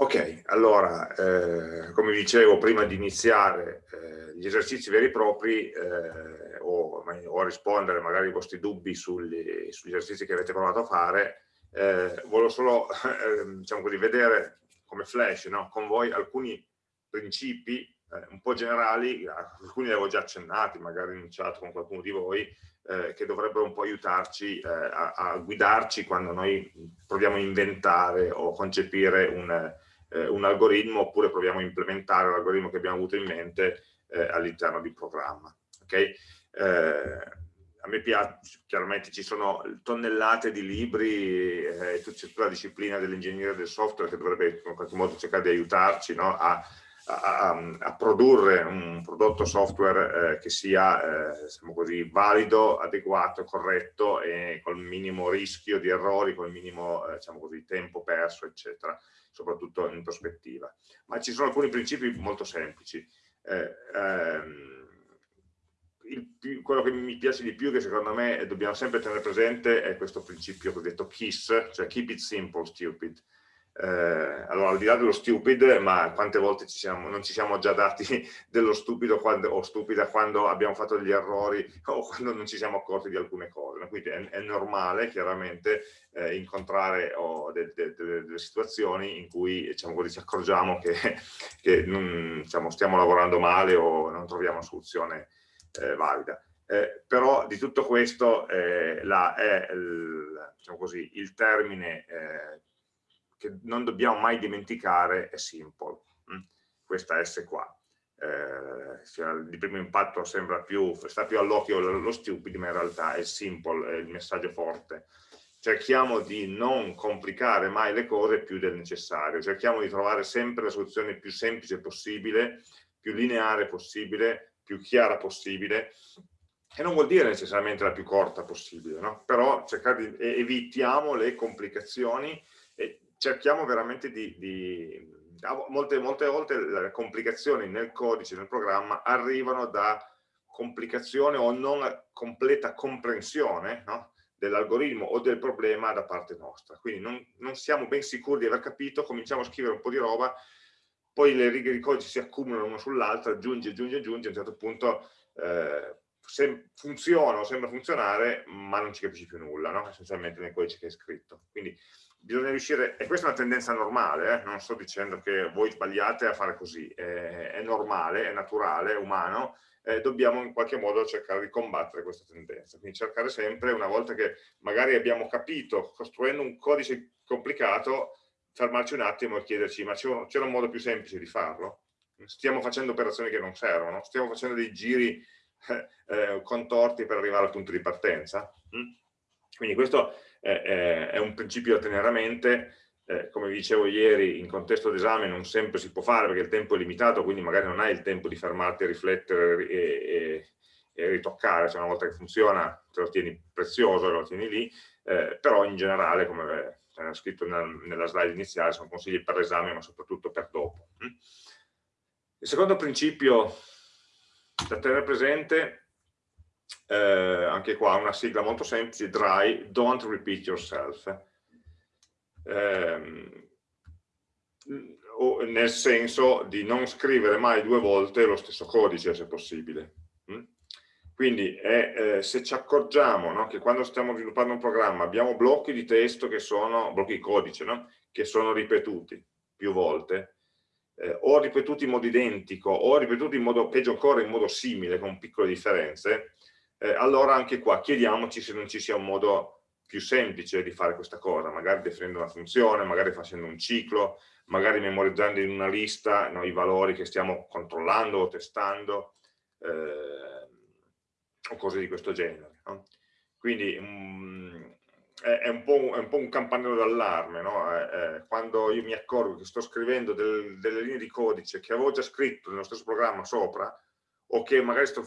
Ok, allora, eh, come dicevo, prima di iniziare eh, gli esercizi veri e propri eh, o, o, rispondere magari ai vostri dubbi sugli, sugli, esercizi che avete provato a fare, eh, volevo solo ehm, diciamo così, vedere come flash no? con voi alcuni principi eh, un po' generali, alcuni li avevo già accennati, magari in chat con qualcuno di voi, eh, che dovrebbero un po' aiutarci eh, a, a, guidarci quando noi proviamo a inventare o concepire un, eh, un algoritmo oppure proviamo a implementare l'algoritmo che abbiamo avuto in mente eh, all'interno di programma. Okay? Eh, a me piace, chiaramente ci sono tonnellate di libri e tutta la disciplina dell'ingegneria del software che dovrebbe in qualche modo cercare di aiutarci no? a a, a, produrre un prodotto software eh, che sia eh, diciamo così, valido, adeguato, corretto e col minimo rischio di errori, col minimo eh, diciamo così, tempo perso, eccetera, soprattutto in prospettiva. Ma ci sono alcuni principi molto semplici. Eh, ehm, il, quello che mi piace di più, che secondo me dobbiamo sempre tenere presente, è questo principio cosiddetto KISS, cioè Keep It Simple, Stupid eh, allora al di là dello stupid, ma quante volte ci siamo, non ci siamo già dati dello stupido quando, o stupida quando abbiamo fatto degli errori o quando non ci siamo accorti di alcune cose. Quindi è, è normale chiaramente eh, incontrare oh, de, de, de, delle situazioni in cui diciamo, ci accorgiamo che, che non, diciamo, stiamo lavorando male o non troviamo una soluzione eh, valida. Eh, però di tutto questo eh, la, è il, diciamo così, il termine eh, che non dobbiamo mai dimenticare è simple, mm? questa S qua. Eh, di primo impatto sembra più, sta più all'occhio lo stupid, ma in realtà è simple, è il messaggio forte. Cerchiamo di non complicare mai le cose più del necessario, cerchiamo di trovare sempre la soluzione più semplice possibile, più lineare possibile, più chiara possibile, e non vuol dire necessariamente la più corta possibile, no? però di, evitiamo le complicazioni cerchiamo veramente di, di molte, molte volte le complicazioni nel codice, nel programma, arrivano da complicazione o non completa comprensione no? dell'algoritmo o del problema da parte nostra. Quindi non, non, siamo ben sicuri di aver capito, cominciamo a scrivere un po' di roba, poi le righe di codice si accumulano una sull'altra, aggiungi, aggiungi, aggiungi, a un certo punto eh, funziona o sembra funzionare, ma non ci capisci più nulla, no? essenzialmente nel codice che hai scritto. Quindi bisogna riuscire, e questa è una tendenza normale, eh? non sto dicendo che voi sbagliate a fare così, è, è normale, è naturale, è umano, eh, dobbiamo in qualche modo cercare di combattere questa tendenza. Quindi cercare sempre, una volta che magari abbiamo capito, costruendo un codice complicato, fermarci un attimo e chiederci, ma c'era un modo più semplice di farlo? Stiamo facendo operazioni che non servono? Stiamo facendo dei giri eh, eh contorti per arrivare al punto di partenza? Mm? Quindi questo è, è un principio da tenere a mente, eh, come vi dicevo ieri, in contesto d'esame non sempre si può fare perché il tempo è limitato, quindi magari non hai il tempo di fermarti a riflettere e, e, e ritoccare, cioè una volta che funziona te lo tieni prezioso, lo tieni lì, eh, però in generale, come era scritto nella, nella slide iniziale, sono consigli per l'esame ma soprattutto per dopo. Mm? Il secondo principio da tenere presente eh, anche qua una sigla molto semplice, DRY, Don't Repeat Yourself. Eh, nel senso di non scrivere mai due volte lo stesso codice se possibile. Mm? Quindi è, eh, se ci accorgiamo no, che quando stiamo sviluppando un programma abbiamo blocchi di testo che sono, blocchi di codice, no, che sono ripetuti più volte, eh, o ripetuti in modo identico, o ripetuti in modo, peggio ancora, in modo simile, con piccole differenze, eh, allora anche qua chiediamoci se non ci sia un modo più semplice di fare questa cosa, magari definendo una funzione, magari facendo un ciclo, magari memorizzando in una lista no, i valori che stiamo controllando o testando, eh, o cose di questo genere. No? Quindi um, è, è, un un, un, po', un campanello d'allarme, no? eh, eh, quando io mi accorgo che sto scrivendo del, delle linee di codice che avevo già scritto nello stesso programma sopra, o che magari sto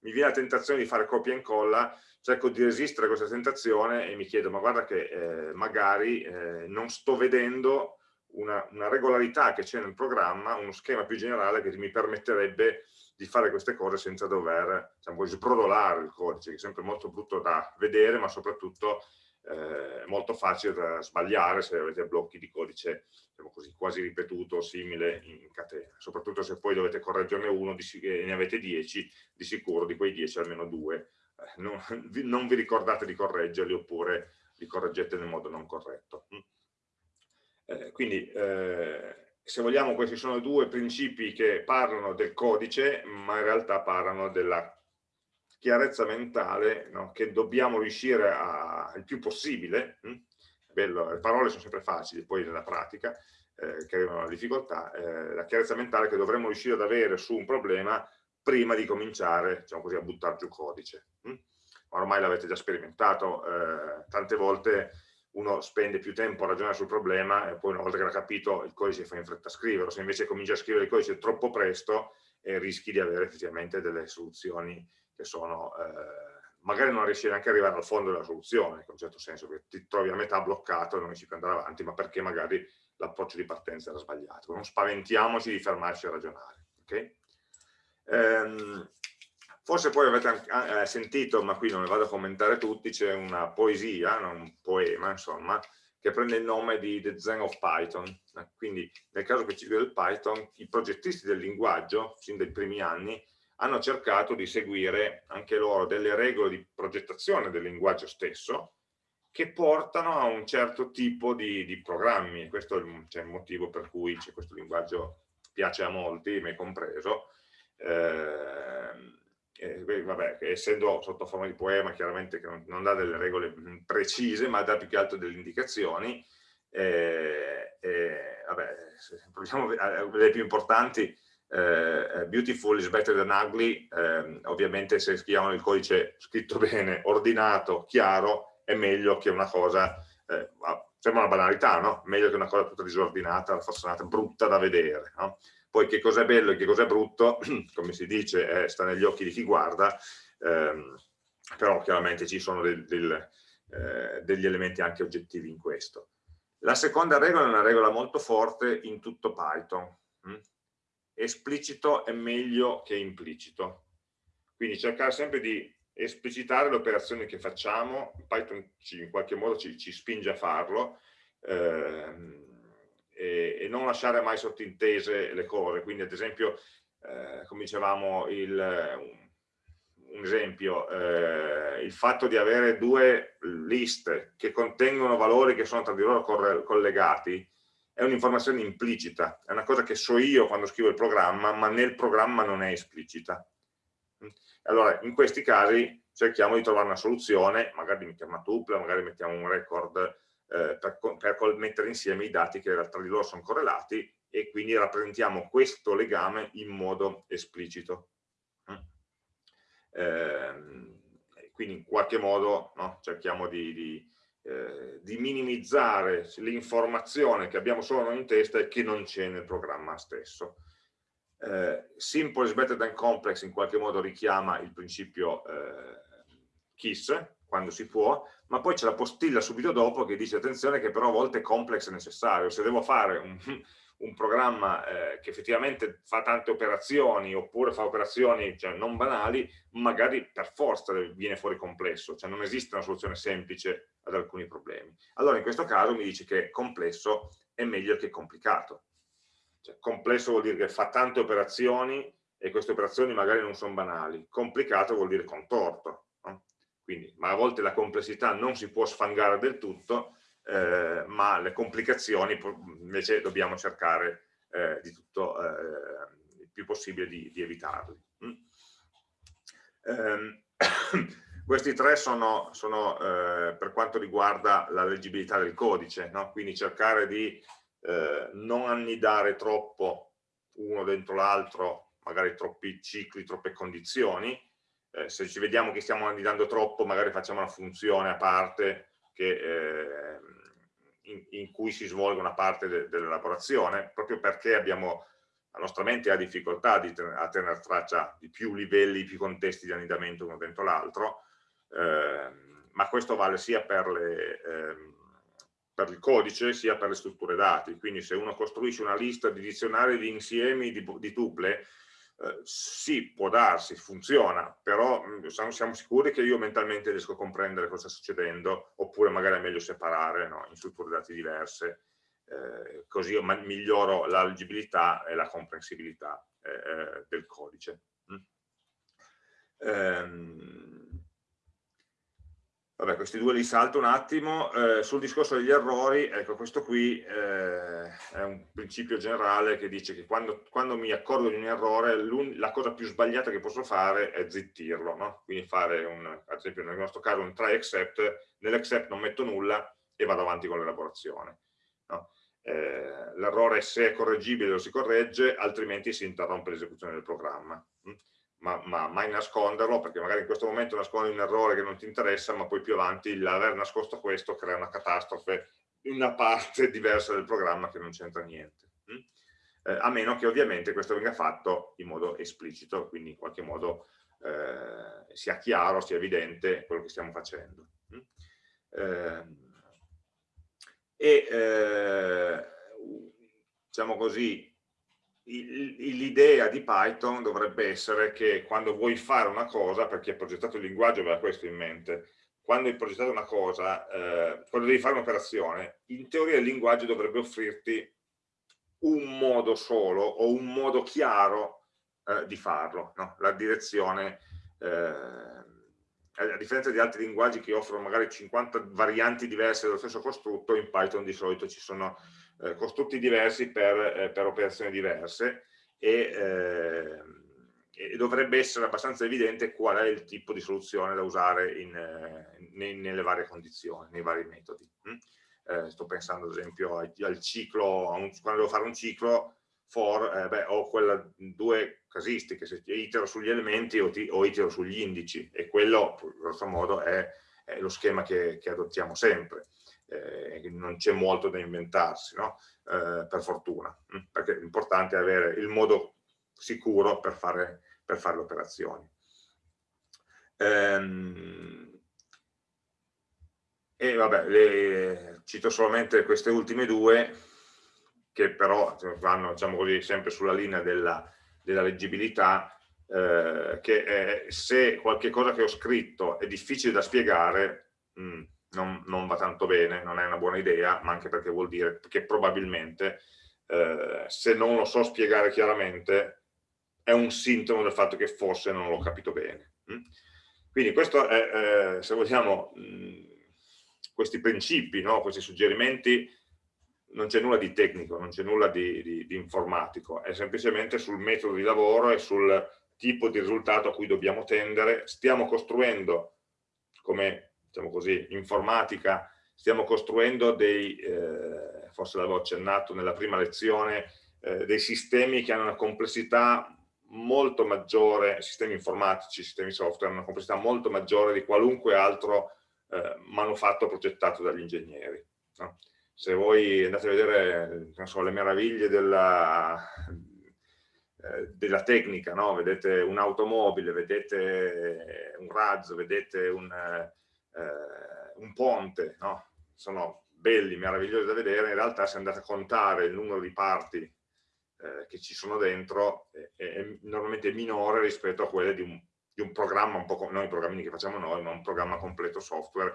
mi viene la tentazione di fare copia e incolla, cerco di resistere a questa tentazione e mi chiedo, ma guarda che eh, magari eh, non sto vedendo una, una regolarità che c'è nel programma, uno schema più generale che mi permetterebbe di fare queste cose senza dover diciamo, sbrodolare il codice, che è sempre molto brutto da vedere, ma soprattutto eh, molto facile da sbagliare se avete blocchi di codice diciamo così, quasi ripetuto simile in catena, soprattutto se poi dovete correggerne uno e ne avete 10, di sicuro di quei 10 almeno due eh, non, non, vi ricordate di correggerli oppure li correggete nel modo non corretto. Mm. Eh, quindi eh, se vogliamo questi sono due principi che parlano del codice ma in realtà parlano della chiarezza mentale no? che dobbiamo riuscire a, il più possibile, hm? Bello, le parole sono sempre facili, poi nella pratica eh, che difficoltà, eh, la chiarezza mentale che dovremmo riuscire ad avere su un problema prima di cominciare diciamo così, a buttare giù codice. Hm? Ormai l'avete già sperimentato, eh, tante volte uno spende più tempo a ragionare sul problema e poi una volta che l'ha capito il codice fa in fretta a scriverlo, se invece comincia a scrivere il codice troppo presto eh, rischi di avere effettivamente delle soluzioni che sono, eh, magari non riesci neanche ad arrivare al fondo della soluzione, in un certo senso, che ti trovi a metà bloccato e non riesci più ad andare avanti, ma perché magari l'approccio di partenza era sbagliato. Non spaventiamoci di fermarci a ragionare. Okay? Ehm, forse poi avete eh, sentito, ma qui non le vado a commentare tutti, c'è una poesia, un poema, insomma, che prende il nome di The Zen of Python. Quindi nel caso specifico del Python, i progettisti del linguaggio, sin dai primi anni, hanno cercato di seguire anche loro delle regole di progettazione del linguaggio stesso che portano a un certo tipo di, di programmi. Questo è il, cioè, il, motivo per cui questo linguaggio piace a molti, me compreso. Eh, eh, vabbè, essendo sotto forma di poema, chiaramente che non, non dà delle regole precise, ma dà più che altro delle indicazioni. Eh, vabbè, proviamo le più importanti eh, beautiful is better than ugly, eh, ovviamente se scriviamo il codice scritto bene, ordinato, chiaro, è meglio che una cosa, eh, sembra una banalità, no? Meglio che una cosa tutta disordinata, raffazzonata, brutta da vedere, no? Poi che cosa è bello e che cosa è brutto, come si dice, eh, sta negli occhi di chi guarda, ehm, però chiaramente ci sono del, del, eh, degli elementi anche oggettivi in questo. La seconda regola è una regola molto forte in tutto Python, hm? Esplicito è meglio che implicito. Quindi cercare sempre di esplicitare le operazioni che facciamo, Python ci, in qualche modo ci, ci spinge a farlo, ehm, e, e, non lasciare mai sottintese le cose. Quindi ad esempio, eh, come dicevamo, il, un, esempio, eh, il fatto di avere due liste che contengono valori che sono tra di loro collegati, è un'informazione implicita, è una cosa che so io quando scrivo il programma, ma nel programma non è esplicita. Allora, in questi casi cerchiamo di trovare una soluzione, magari mettiamo una tuple, magari mettiamo un record eh, per, per, mettere insieme i dati che tra di loro sono correlati e quindi rappresentiamo questo legame in modo esplicito. Eh, quindi in qualche modo no, cerchiamo di, di eh, di minimizzare l'informazione che abbiamo solo noi in testa e che non c'è nel programma stesso. Eh, simple is better than complex in qualche modo richiama il principio eh, KISS, quando si può, ma poi c'è la postilla subito dopo che dice attenzione che però a volte complex è necessario, se devo fare un, un programma eh, che effettivamente fa tante operazioni oppure fa operazioni cioè, non banali, magari per forza viene fuori complesso, cioè non esiste una soluzione semplice ad alcuni problemi. Allora in questo caso mi dice che complesso è meglio che complicato. Cioè, complesso vuol dire che fa tante operazioni e queste operazioni magari non sono banali, complicato vuol dire contorto. No? Quindi, ma a volte la complessità non si può sfangare del tutto, eh, ma le complicazioni invece dobbiamo cercare eh, di tutto eh, il più possibile di, di evitarli. Mm. Um, questi tre sono, sono eh, per quanto riguarda la leggibilità del codice, no? quindi cercare di eh, non annidare troppo uno dentro l'altro, magari troppi cicli, troppe condizioni, eh, se ci vediamo che stiamo annidando troppo magari facciamo una funzione a parte che eh, in, in, cui si svolge una parte de, dell'elaborazione, proprio perché abbiamo, la nostra mente ha difficoltà di a tenere traccia di più livelli, più contesti di annidamento uno dentro l'altro, eh, ma questo vale sia per, le, eh, per, il codice sia per le strutture dati, quindi se uno costruisce una lista di dizionari di insiemi di, di tuple, Eh, sì, può darsi, funziona, però mm, siamo sicuri che io mentalmente riesco a comprendere cosa sta succedendo, oppure magari è meglio separare no, in strutture dati diverse, eh, così io miglioro la leggibilità e la comprensibilità eh, eh del codice. Mm. Ehm, Vabbè, questi due li salto un attimo. Eh, sul discorso degli errori, ecco, questo qui eh, è un principio generale che dice che quando, quando mi accorgo di un errore, la cosa più sbagliata che posso fare è zittirlo, no? Quindi fare, un, ad esempio nel nostro caso, un try except, nell'except non metto nulla e vado avanti con l'elaborazione. No? Eh, L'errore se è correggibile lo si corregge, altrimenti si interrompe l'esecuzione del programma. Ma, ma, mai nasconderlo, perché magari in questo momento nascondi un errore che non ti interessa, ma poi più avanti l'aver nascosto questo crea una catastrofe in una parte diversa del programma che non c'entra niente. Mm? Eh, a meno che ovviamente questo venga fatto in modo esplicito, quindi in qualche modo eh, sia chiaro, sia evidente quello che stiamo facendo. Mm? Eh, e diciamo così, l'idea di Python dovrebbe essere che quando vuoi fare una cosa, per chi ha progettato il linguaggio aveva questo in mente, quando hai progettato una cosa, eh, quando devi fare un'operazione, in teoria il linguaggio dovrebbe offrirti un modo solo o un modo chiaro eh, di farlo, no? la direzione, eh, a differenza di altri linguaggi che offrono magari 50 varianti diverse dello stesso costrutto, in Python di solito ci sono eh, costrutti diversi per, eh, per, operazioni diverse e, eh, e, dovrebbe essere abbastanza evidente qual è il tipo di soluzione da usare in, ne, nelle varie condizioni, nei vari metodi. Mm? Sto pensando ad esempio al, al ciclo, un, quando devo fare un ciclo for, eh, beh, ho quelle due casistiche, se itero sugli elementi o, ti, o itero sugli indici e quello, grosso modo, è, è lo schema che, che adottiamo sempre eh, non c'è molto da inventarsi, no? eh, per fortuna, mm, perché l'importante è avere il modo sicuro per fare, per fare le operazioni. Ehm, e vabbè, le, cito solamente queste ultime due, che però vanno diciamo così, sempre sulla linea della, della leggibilità, eh, che è, se qualche cosa che ho scritto è difficile da spiegare, mh, mm, non, non, va tanto bene, non è una buona idea, ma anche perché vuol dire che probabilmente eh, se non lo so spiegare chiaramente è un sintomo del fatto che forse non l'ho capito bene. Mm? Quindi questo è, eh, se vogliamo, mm, questi principi, no? questi suggerimenti, non c'è nulla di tecnico, non c'è nulla di, di, di informatico, è semplicemente sul metodo di lavoro e sul tipo di risultato a cui dobbiamo tendere. Stiamo costruendo, come diciamo così, informatica, stiamo costruendo dei, eh, forse l'avevo accennato nella prima lezione, eh, dei sistemi che hanno una complessità molto maggiore, sistemi informatici, sistemi software, hanno una complessità molto maggiore di qualunque altro eh, manufatto progettato dagli ingegneri. No? Se voi andate a vedere so, le meraviglie della, eh, della tecnica, no? vedete un'automobile, vedete un razzo, vedete un, eh, un ponte, no? sono belli, meravigliosi da vedere, in realtà se andate a contare il numero di parti eh, che ci sono dentro è, è, normalmente minore rispetto a quelle di un, di un programma, un po' non i programmini che facciamo noi, ma un programma completo software,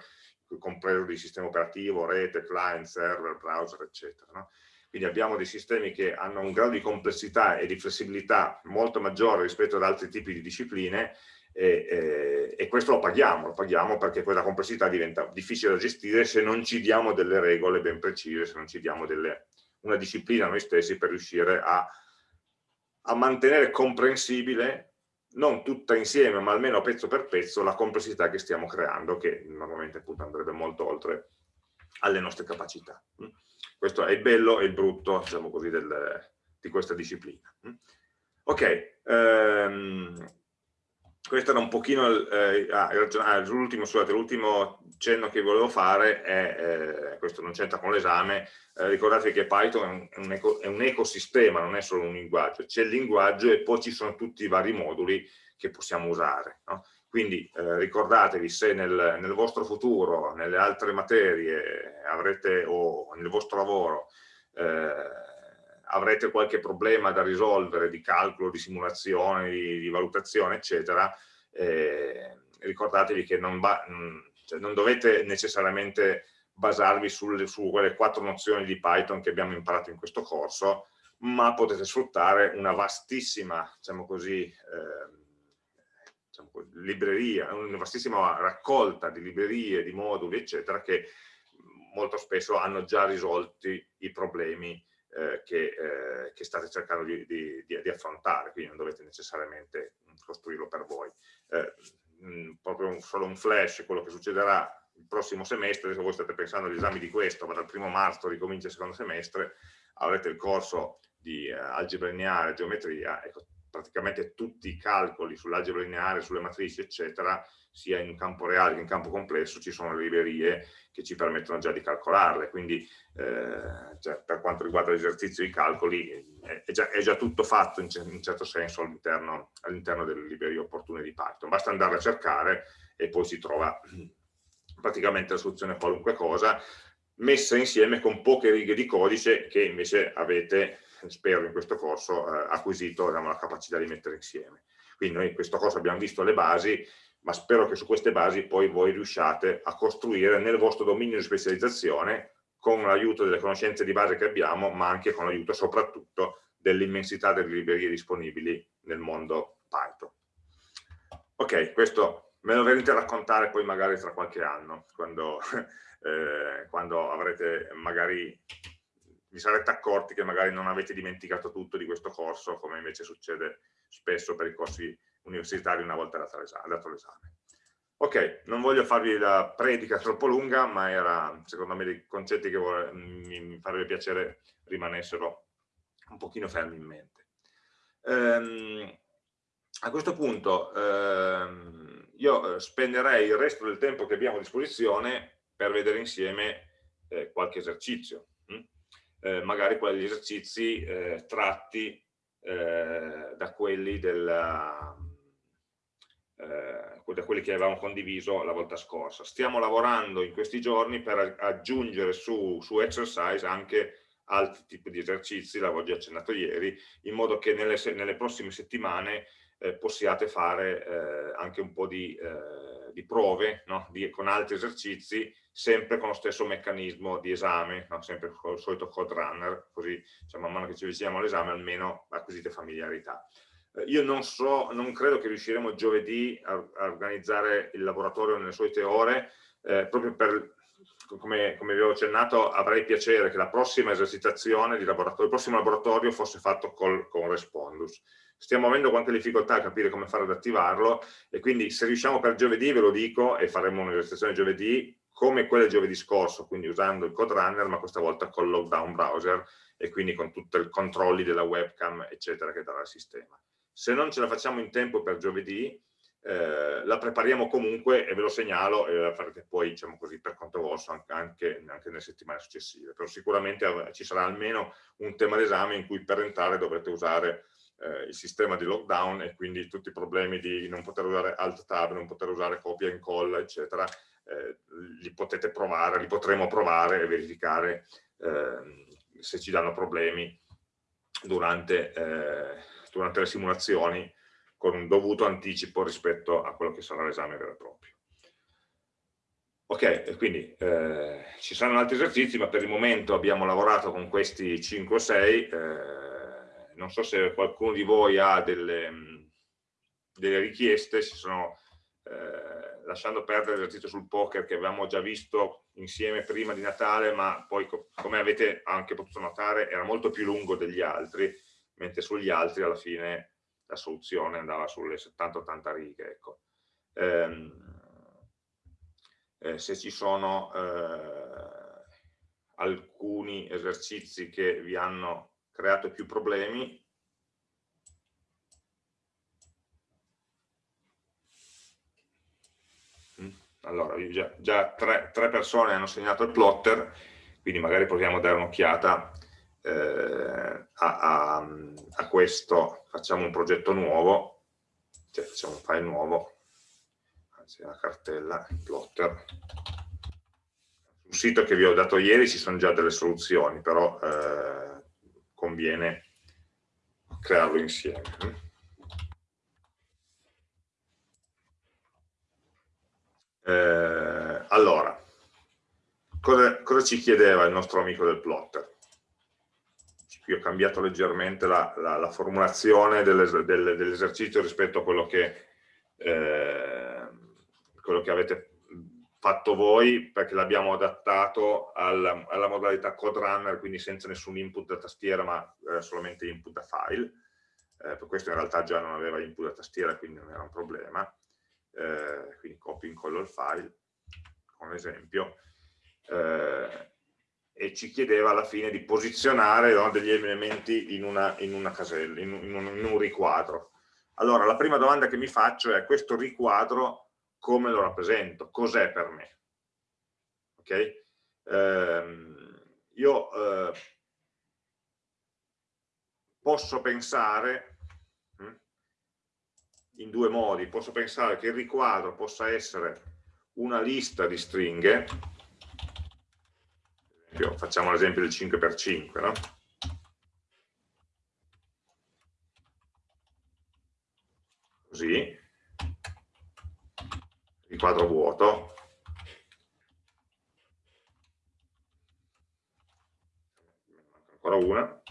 compreso di sistema operativo, rete, client, server, browser, eccetera. No? Quindi abbiamo dei sistemi che hanno un grado di complessità e di flessibilità molto maggiore rispetto ad altri tipi di discipline e, e, e, questo lo paghiamo, lo paghiamo perché quella complessità diventa difficile da gestire se non ci diamo delle regole ben precise, se non ci diamo delle, una disciplina noi stessi per riuscire a, a mantenere comprensibile, non tutta insieme, ma almeno pezzo per pezzo, la complessità che stiamo creando, che normalmente appunto andrebbe molto oltre alle nostre capacità. Questo è il bello e il brutto, diciamo così, del, di questa disciplina. Ok, ehm, questo era un pochino eh, ah, ah, l'ultimo cenno che volevo fare è, eh, questo non c'entra con l'esame, eh, ricordate che Python è un, eco, è un, ecosistema, non è solo un linguaggio, c'è il linguaggio e poi ci sono tutti i vari moduli che possiamo usare. No? Quindi eh, ricordatevi se nel, nel, vostro futuro, nelle altre materie avrete, o nel vostro lavoro, eh, avrete qualche problema da risolvere di calcolo, di simulazione, di, di valutazione, eccetera, eh, ricordatevi che non, va, cioè non, dovete necessariamente basarvi sul, su quelle quattro nozioni di Python che abbiamo imparato in questo corso, ma potete sfruttare una vastissima, diciamo così, eh, diciamo, libreria, una vastissima raccolta di librerie, di moduli, eccetera, che molto spesso hanno già risolti i problemi eh, che, eh, che, state cercando di, di, di, affrontare, quindi non dovete necessariamente costruirlo per voi. Eh, mh, proprio un, solo un flash, quello che succederà il prossimo semestre, se voi state pensando agli esami di questo, ma dal primo marzo ricomincia il secondo semestre, avrete il corso di uh, algebra lineare, geometria, ecco, praticamente tutti i calcoli sull'algebra lineare, sulle matrici, eccetera, sia in campo reale che in campo complesso, ci sono le librerie che ci permettono già di calcolarle, quindi eh, cioè, per quanto riguarda l'esercizio di calcoli è già, è già, tutto fatto in, in certo senso all'interno all delle librerie opportune di Python, basta andare a cercare e poi si trova praticamente la soluzione a qualunque cosa, messa insieme con poche righe di codice che invece avete, spero in questo corso, eh, acquisito diciamo, la capacità di mettere insieme. Quindi noi in questo corso abbiamo visto le basi, ma spero che su queste basi poi voi riusciate a costruire nel vostro dominio di specializzazione con l'aiuto delle conoscenze di base che abbiamo, ma anche con l'aiuto soprattutto dell'immensità delle librerie disponibili nel mondo Python. Ok, questo me lo verrete a raccontare poi magari tra qualche anno, quando, eh, quando avrete magari vi sarete accorti che magari non avete dimenticato tutto di questo corso, come invece succede spesso per i corsi universitari una volta dato l'esame. Ok, non voglio farvi la predica troppo lunga, ma era secondo me dei concetti che vuole, mi farebbe piacere rimanessero un pochino fermi in mente. Ehm, a questo punto ehm, io spenderei il resto del tempo che abbiamo a disposizione per vedere insieme eh, qualche esercizio, hm? eh, magari quegli esercizi eh, tratti eh, da quelli della eh, da quelli che avevamo condiviso la volta scorsa. Stiamo lavorando in questi giorni per aggiungere su, su exercise anche altri tipi di esercizi, l'avevo già accennato ieri, in modo che nelle, nelle prossime settimane eh, possiate fare eh, anche un po' di, eh, di prove no? di, con altri esercizi, sempre con lo stesso meccanismo di esame, no? sempre con il solito code runner, così cioè, man mano che ci avviciniamo all'esame almeno acquisite familiarità. Eh, io non so, non credo che riusciremo giovedì a, a organizzare il laboratorio nelle solite ore, eh, proprio per, come, come vi avevo accennato, avrei piacere che la prossima esercitazione di laboratorio, il prossimo laboratorio fosse fatto col, con Respondus. Stiamo avendo qualche difficoltà a capire come fare ad attivarlo e quindi se riusciamo per giovedì ve lo dico e faremo un'esercitazione giovedì come quella giovedì scorso, quindi usando il code runner ma questa volta col lockdown browser e quindi con tutti i controlli della webcam eccetera che darà il sistema. Se non ce la facciamo in tempo per giovedì, eh, la prepariamo comunque e ve lo segnalo e la farete poi, diciamo così, per conto vostro anche, anche, nelle settimane successive. Però sicuramente ci sarà almeno un tema d'esame in cui per entrare dovrete usare eh, il sistema di lockdown e quindi tutti i problemi di non poter usare alt tab, non poter usare copia e incolla, eccetera, eh, li potete provare, li potremo provare e verificare eh, se ci danno problemi durante eh, durante le simulazioni con un dovuto anticipo rispetto a quello che sarà l'esame vero e proprio. Ok, quindi eh, ci saranno altri esercizi, ma per il momento abbiamo lavorato con questi 5 o 6, eh, non so se qualcuno di voi ha delle, delle richieste, si sono eh, lasciando perdere l'esercizio sul poker che avevamo già visto insieme prima di Natale, ma poi come avete anche potuto notare era molto più lungo degli altri, mentre sugli altri alla fine la soluzione andava sulle 70-80 righe. Ecco. Ehm, eh, se ci sono eh, alcuni esercizi che vi hanno creato più problemi, mm, allora già, già tre, tre, persone hanno segnato il plotter, quindi magari proviamo a dare un'occhiata eh, a, a, a, questo facciamo un progetto nuovo, cioè facciamo un file nuovo, anzi una cartella, plotter. Sul sito che vi ho dato ieri ci sono già delle soluzioni, però eh, con conviene crearlo insieme. Eh, allora, cosa, cosa, ci chiedeva il nostro amico del plotter? Qui ho cambiato leggermente la, la, la formulazione dell'esercizio rispetto a quello che, eh, quello che avete fatto voi perché l'abbiamo adattato alla, alla, modalità code runner, quindi senza nessun input da tastiera ma eh, solamente input da file. Eh, per questo in realtà già non aveva input da tastiera, quindi non era un problema. Eh, quindi copio e incollo il file, con esempio, eh, e ci chiedeva alla fine di posizionare no, degli elementi in una, in una casella, in un, in un riquadro. Allora, la prima domanda che mi faccio è questo riquadro come lo rappresento, cos'è per me. Ok? Ehm, io eh, posso pensare hm, in due modi, posso pensare che il riquadro possa essere una lista di stringhe, facciamo l'esempio del 5x5, no? Così, il quadro vuoto, ancora una,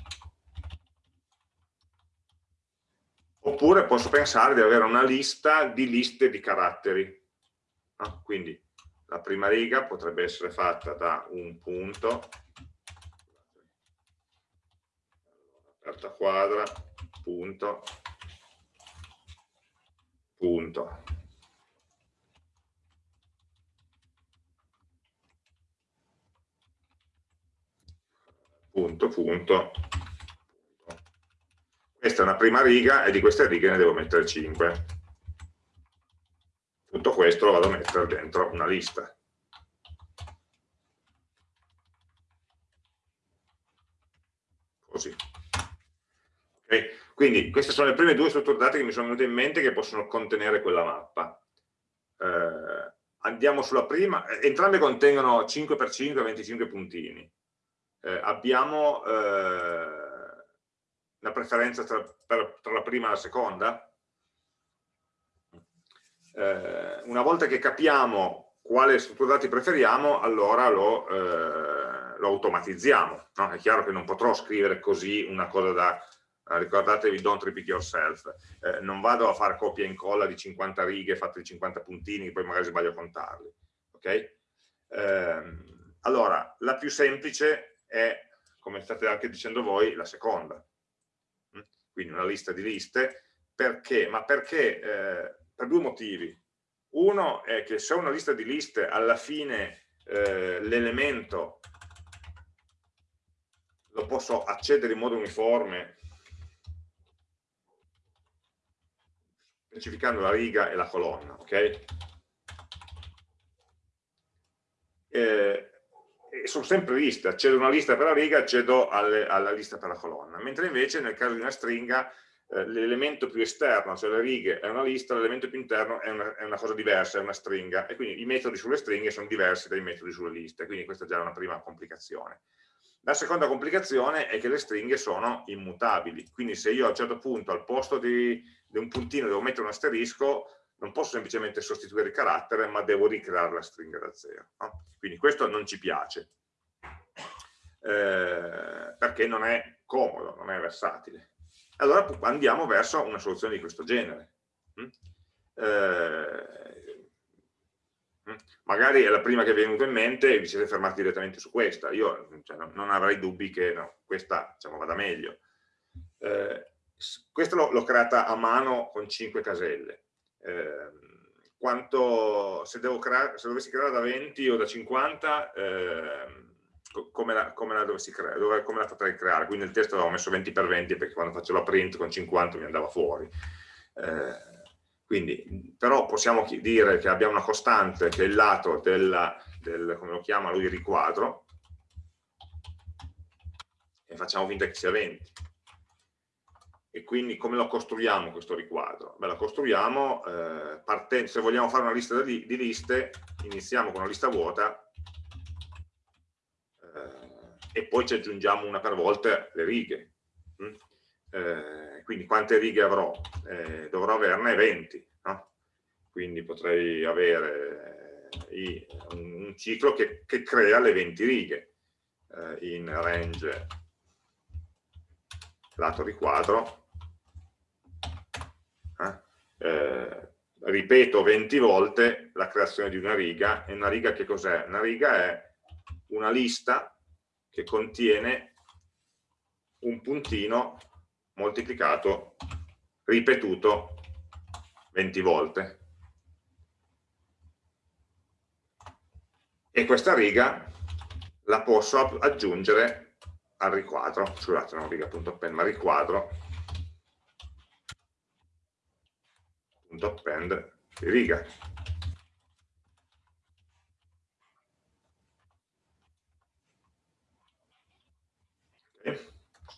oppure posso pensare di avere una lista di liste di caratteri. No? Quindi la prima riga potrebbe essere fatta da un punto, aperta quadra, punto, punto. punto, punto, Questa è una prima riga e di queste righe ne devo mettere 5. Tutto questo lo vado a mettere dentro una lista. Così. Okay. Quindi queste sono le prime due strutture dati che mi sono venute in mente che possono contenere quella mappa. Eh, andiamo sulla prima, entrambe contengono 5x5 25 puntini eh, abbiamo eh, una preferenza tra, per, tra, la prima e la seconda? Eh, una volta che capiamo quale struttura dati preferiamo, allora lo, eh, lo automatizziamo. No? È chiaro che non potrò scrivere così una cosa da, eh, ricordatevi don't repeat yourself, eh, non vado a fare copia e incolla di 50 righe fatte di 50 puntini, poi magari sbaglio a contarli. Okay? Eh, allora, la più semplice è, come state anche dicendo voi, la seconda. Mm? Quindi una lista di liste. Perché? Ma perché? Eh, per due motivi. Uno è che se ho una lista di liste, alla fine eh, l'elemento lo posso accedere in modo uniforme specificando la riga e la colonna, ok? Eh, sono sempre liste, accedo a una lista per la riga, accedo alle, alla lista per la colonna, mentre invece nel caso di una stringa eh, l'elemento più esterno, cioè le righe, è una lista, l'elemento più interno è una, è una, cosa diversa, è una stringa, e quindi i metodi sulle stringhe sono diversi dai metodi sulle liste, quindi questa è già una prima complicazione. La seconda complicazione è che le stringhe sono immutabili, quindi se io a un certo punto al posto di, di un puntino devo mettere un asterisco, non posso semplicemente sostituire il carattere, ma devo ricreare la stringa da zero. No? Quindi questo non ci piace, eh, perché non è comodo, non è versatile. Allora andiamo verso una soluzione di questo genere. Mm? Eh, mm? magari è la prima che vi è venuta in mente e vi siete fermati direttamente su questa. Io cioè, non avrei dubbi che no, questa diciamo, vada meglio. Eh, questa l'ho creata a mano con 5 caselle eh, quanto, se, se, dovessi creare da 20 o da 50, eh, come, la, come, la creare, dove, come la potrei creare? Quindi nel testo avevo messo 20 x 20 perché quando facevo la print con 50 mi andava fuori. Eh, quindi, però possiamo dire che abbiamo una costante che è il lato della, del, come lo chiama lui, riquadro, e facciamo finta che sia 20 e quindi come lo costruiamo questo riquadro? Beh, lo costruiamo eh, se vogliamo fare una lista di, di, liste, iniziamo con una lista vuota e poi ci aggiungiamo una per volta le righe. Mm? Eh, quindi quante righe avrò? Eh, dovrò averne 20, no? quindi potrei avere eh, i, un, un, ciclo che, che, crea le 20 righe eh, in range lato riquadro eh, eh, ripeto 20 volte la creazione di una riga e una riga che cos'è? una riga è una lista che contiene un puntino moltiplicato, ripetuto 20 volte. E questa riga la posso aggiungere al riquadro, scusate, non riga.append, ma riquadro riga.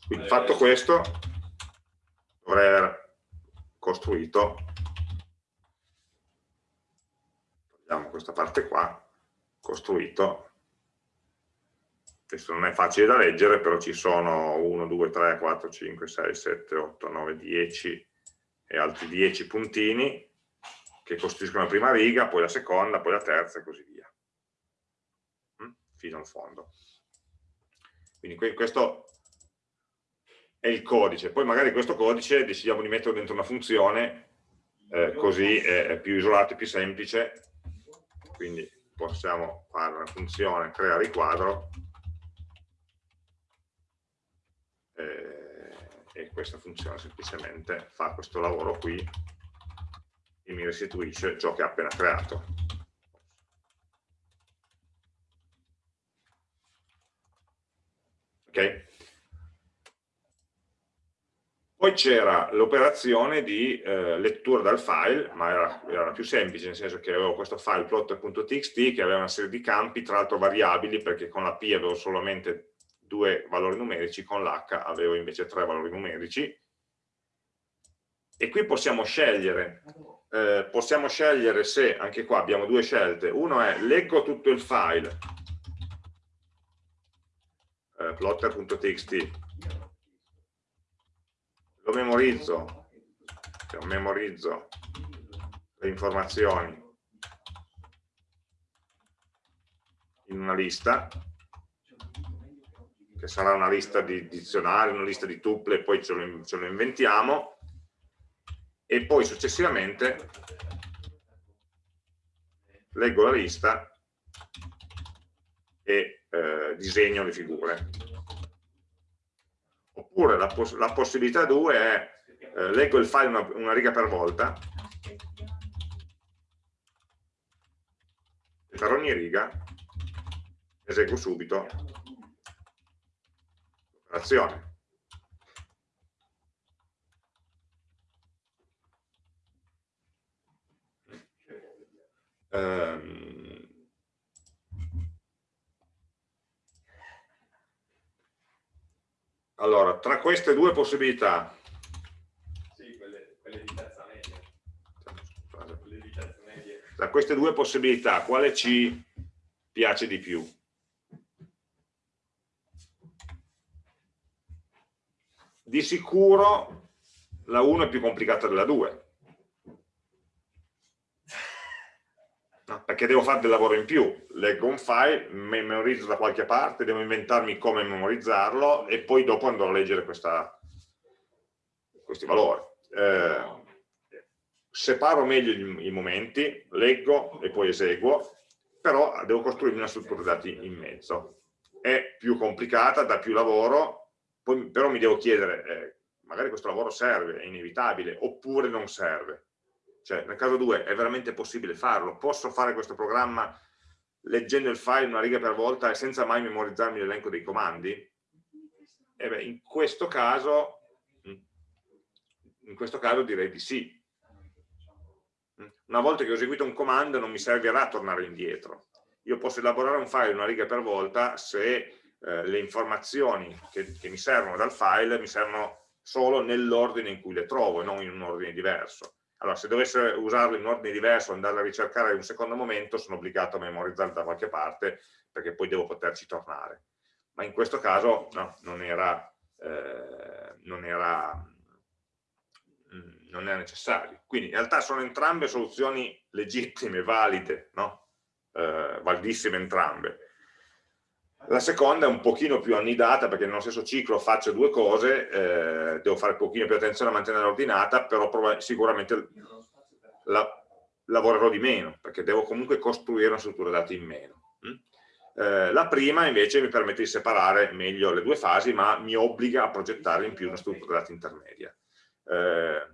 Quindi fatto questo, dovrei aver costruito, togliamo questa parte qua, costruito, questo non è facile da leggere, però ci sono 1, 2, 3, 4, 5, 6, 7, 8, 9, 10 e altri 10 puntini che costituiscono la prima riga, poi la seconda, poi la terza e così via, mm? fino al fondo. Quindi questo è il codice, poi magari questo codice decidiamo di metterlo dentro una funzione, eh, così è, più isolato e più semplice, quindi possiamo fare una funzione crea riquadro eh, e questa funzione semplicemente fa questo lavoro qui e mi restituisce ciò che ha appena creato. Ok? Poi c'era l'operazione di eh, lettura dal file, ma era, era, più semplice, nel senso che avevo questo file plotter.txt che aveva una serie di campi, tra l'altro variabili, perché con la P avevo solamente due valori numerici, con l'H avevo invece tre valori numerici. E qui possiamo scegliere, eh, possiamo scegliere se, anche qua abbiamo due scelte, uno è leggo tutto il file, eh, plotter.txt, lo memorizzo, cioè memorizzo. Le informazioni. In una lista, che sarà una lista di dizionari, una lista di tuple, poi ce lo, ce lo inventiamo, e poi successivamente leggo la lista e eh, disegno le figure. Oppure la, poss la possibilità 2 è eh, leggo il file una, una riga per volta e per ogni riga eseguo subito l'operazione. Um, Allora, tra queste due possibilità... Sì, quelle, quelle di terza media. Quelle di terza media. Tra queste due possibilità, quale ci piace di più? Di sicuro la 1 è più complicata della 2. No, perché devo fare del lavoro in più, leggo un file, memorizzo da qualche parte, devo inventarmi come memorizzarlo e poi dopo andrò a leggere questa, questi valori. Eh, separo meglio i, momenti, leggo e poi eseguo, però devo costruirmi una struttura dati in mezzo. È più complicata, dà più lavoro, poi, però mi devo chiedere, eh, magari questo lavoro serve, è inevitabile, oppure non serve cioè, nel caso 2 è veramente possibile farlo? Posso fare questo programma leggendo il file una riga per volta e senza mai memorizzarmi l'elenco dei comandi? E beh, in questo caso, mm, in questo caso direi di sì. Una volta che ho eseguito un comando non mi servirà tornare indietro. Io posso elaborare un file una riga per volta se eh, le informazioni che, che mi servono dal file mi servono solo nell'ordine in cui le trovo e non in un ordine diverso. Allora, se dovesse usarlo in ordine diverso, andarlo a ricercare in un secondo momento, sono obbligato a memorizzarlo da qualche parte, perché poi devo poterci tornare. Ma in questo caso no, non, era, eh, non era, non era necessario. Quindi in realtà sono entrambe soluzioni legittime, valide, no? eh, validissime entrambe. La seconda è un pochino più annidata perché nello stesso ciclo faccio due cose, eh, devo fare un pochino più attenzione a mantenere ordinata, però sicuramente la, lavorerò di meno, perché devo comunque costruire una struttura dati in meno. Mm? Eh, la prima invece mi permette di separare meglio le due fasi, ma mi obbliga a progettare in più una struttura dati intermedia. Eh,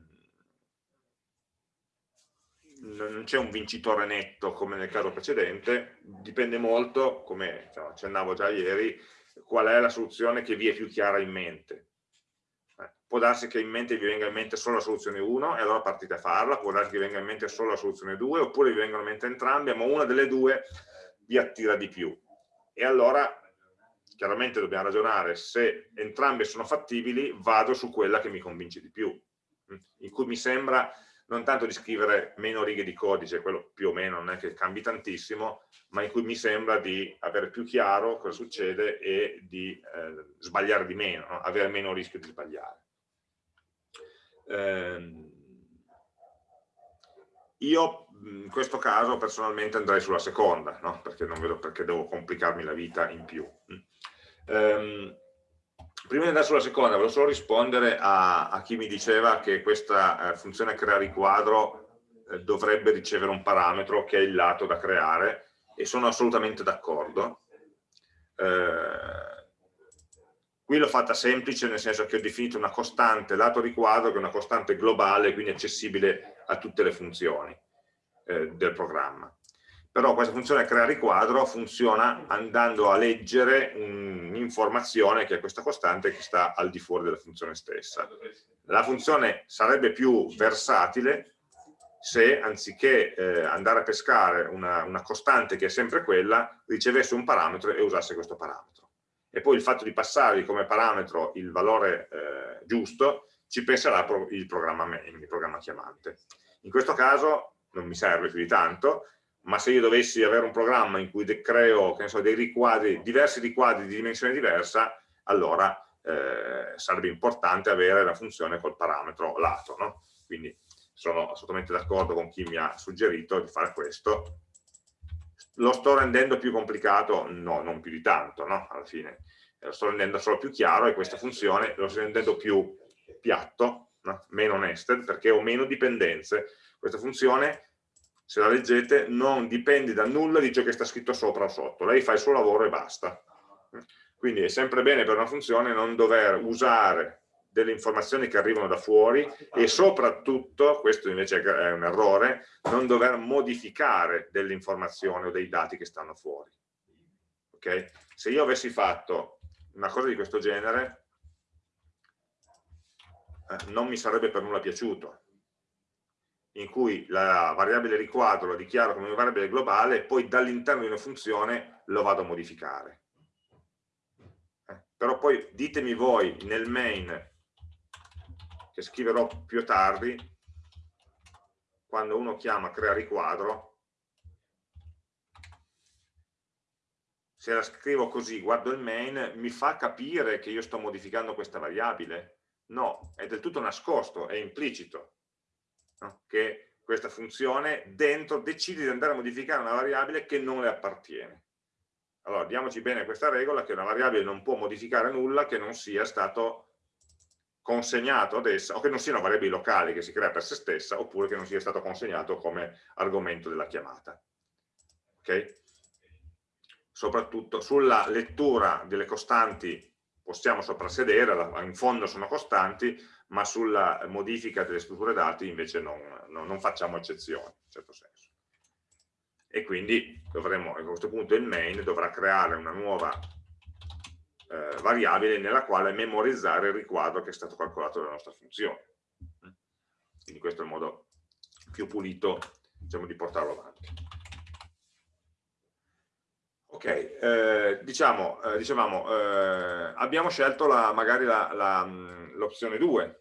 non c'è un vincitore netto come nel caso precedente, dipende molto, come accennavo già ieri, qual è la soluzione che vi è più chiara in mente. Eh, può darsi che in mente vi venga in mente solo la soluzione 1 e allora partite a farla, può darsi che vi venga in mente solo la soluzione 2 oppure vi vengono in mente entrambe, ma una delle due vi attira di più. E allora chiaramente dobbiamo ragionare se entrambe sono fattibili, vado su quella che mi convince di più, mm, in cui mi sembra non tanto di scrivere meno righe di codice, quello più o meno non è che cambi tantissimo, ma in cui mi sembra di avere più chiaro cosa succede e di eh, sbagliare di meno, no? avere meno rischio di sbagliare. Eh, io in questo caso personalmente andrei sulla seconda, no? perché non vedo perché devo complicarmi la vita in più. Eh, prima di andare sulla seconda, volevo solo rispondere a, a chi mi diceva che questa eh, funzione crea riquadro eh, dovrebbe ricevere un parametro che è il lato da creare e sono assolutamente d'accordo. Eh, qui l'ho fatta semplice nel senso che ho definito una costante lato riquadro che è una costante globale, quindi accessibile a tutte le funzioni eh, del programma però questa funzione crea riquadro funziona andando a leggere un'informazione che è questa costante che sta al di fuori della funzione stessa. La funzione sarebbe più versatile se anziché eh, andare a pescare una, una, costante che è sempre quella, ricevesse un parametro e usasse questo parametro. E poi il fatto di passare come parametro il valore eh, giusto ci penserà il programma il programma chiamante. In questo caso non mi serve più di tanto, ma se io dovessi avere un programma in cui creo so, dei riquadri, diversi riquadri di dimensione diversa, allora eh, sarebbe importante avere la funzione col parametro lato. No? Quindi sono assolutamente d'accordo con chi mi ha suggerito di fare questo. Lo sto rendendo più complicato? No, non più di tanto, no? alla fine. Lo sto rendendo solo più chiaro e questa funzione lo sto rendendo più piatto, no? meno nested, perché ho meno dipendenze. Questa funzione se la leggete, non dipende da nulla di ciò che sta scritto sopra o sotto, lei fa il suo lavoro e basta. Quindi è sempre bene per una funzione non dover usare delle informazioni che arrivano da fuori e soprattutto, questo invece è un errore, non dover modificare delle informazioni o dei dati che stanno fuori. Okay? Se io avessi fatto una cosa di questo genere, eh, non mi sarebbe per nulla piaciuto, in cui la variabile riquadro la dichiaro come una variabile globale e poi dall'interno di una funzione lo vado a modificare. Eh, però poi ditemi voi nel main, che scriverò più tardi, quando uno chiama crea riquadro, se la scrivo così, guardo il main, mi fa capire che io sto modificando questa variabile? No, è del tutto nascosto, è implicito no? che questa funzione dentro decide di andare a modificare una variabile che non le appartiene. Allora, diamoci bene questa regola che una variabile non può modificare nulla che non sia stato consegnato ad essa, o che non sia una variabile locale che si crea per se stessa, oppure che non sia stato consegnato come argomento della chiamata. Ok? Soprattutto sulla lettura delle costanti possiamo soprassedere, in fondo sono costanti, ma sulla modifica delle strutture dati invece non, non, non facciamo eccezioni, in certo senso. E quindi dovremo, a questo punto il main dovrà creare una nuova eh, variabile nella quale memorizzare il riquadro che è stato calcolato dalla nostra funzione. Quindi questo è il modo più pulito diciamo, di portarlo avanti. Ok, eh, diciamo, eh, dicevamo, eh, abbiamo scelto la, magari l'opzione 2, eh,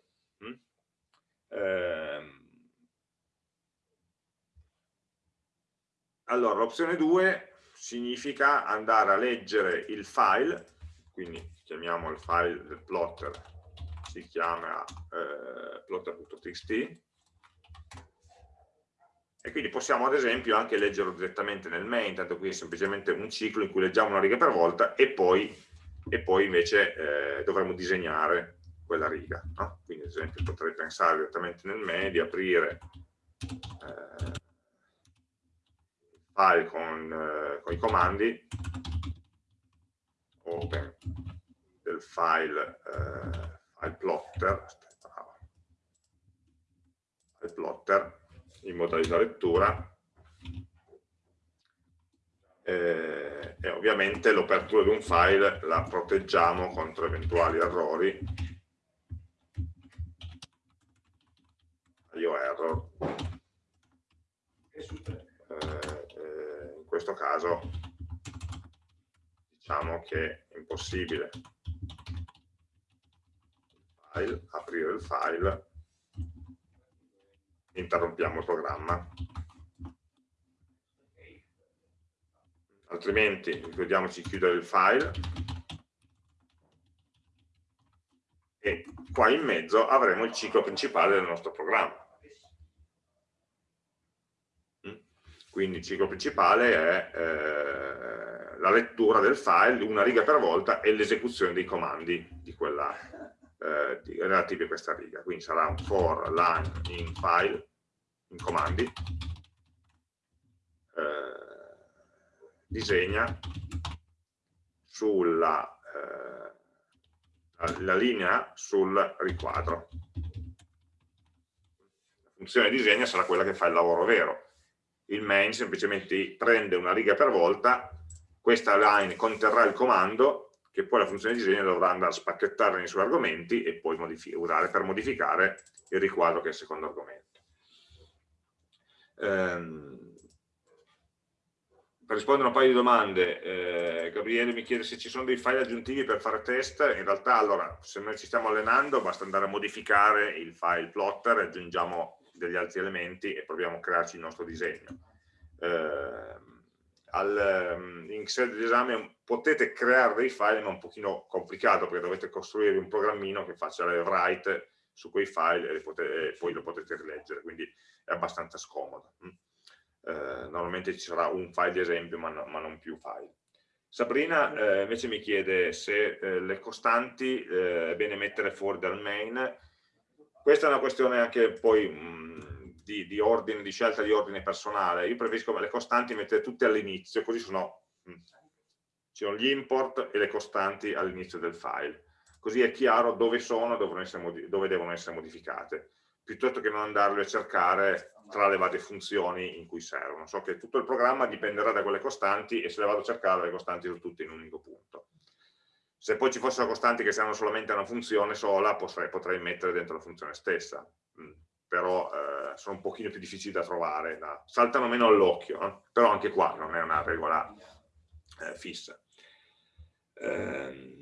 allora, l'opzione 2 significa andare a leggere il file, quindi chiamiamo il file del plotter si chiama eh, plotter.txt e quindi possiamo ad esempio anche leggerlo direttamente nel main, tanto qui è semplicemente un ciclo in cui leggiamo una riga per volta e poi, e poi invece eh, dovremo disegnare quella riga. No? Quindi ad esempio potrei pensare direttamente nel main di aprire eh, file con, eh, con, i comandi open del file, eh, file plotter, aspetta, file plotter in modalità lettura eh, e ovviamente l'apertura di un file la proteggiamo contro eventuali errori io error eh, eh, in questo caso diciamo che è impossibile. File, aprire il file. Interrompiamo il programma. Altrimenti ricordiamoci di chiudere il file. E qua in mezzo avremo il ciclo principale del nostro programma. Mm? Quindi il ciclo principale è eh, la lettura del file, una riga per volta, e l'esecuzione dei comandi di quella, eh, di, relativi a questa riga. Quindi sarà un for line in file, in comandi, eh, disegna sulla eh, la linea sul riquadro. La funzione disegna sarà quella che fa il lavoro vero. Il main semplicemente prende una riga per volta, questa line conterrà il comando che poi la funzione disegno dovrà andare a spacchettare nei suoi argomenti e poi usare per modificare il riquadro che è il secondo argomento. Ehm, per rispondere a un paio di domande, eh, Gabriele mi chiede se ci sono dei file aggiuntivi per fare test, in realtà allora se noi ci stiamo allenando basta andare a modificare il file plotter, aggiungiamo degli altri elementi e proviamo a crearci il nostro disegno. Eh, al, um, in sede di esame potete creare dei file ma è un pochino complicato perché dovete costruire un programmino che faccia le write su quei file e, potete, e poi lo potete rileggere, quindi è abbastanza scomodo. Eh, normalmente ci sarà un file di esempio ma, no, ma non più file. Sabrina eh, invece mi chiede se eh, le costanti eh, è bene mettere fuori dal main. Questa è una questione anche poi mh, di, di, ordine, di scelta di ordine personale. Io preferisco le costanti mettere tutte all'inizio, così sono, mh, sono gli import e le costanti all'inizio del file. Così è chiaro dove sono e dove devono essere modificate piuttosto che non andarle a cercare tra le varie funzioni in cui servono. So che tutto il programma dipenderà da quelle costanti e se le vado a cercare le costanti sono tutte in un unico punto. Se poi ci fossero costanti che servono solamente una funzione sola, potrei, potrei mettere dentro la funzione stessa, mm, però eh, sono un pochino più difficili da trovare, da, saltano meno all'occhio, eh? però anche qua non è una regola eh, fissa. Eh,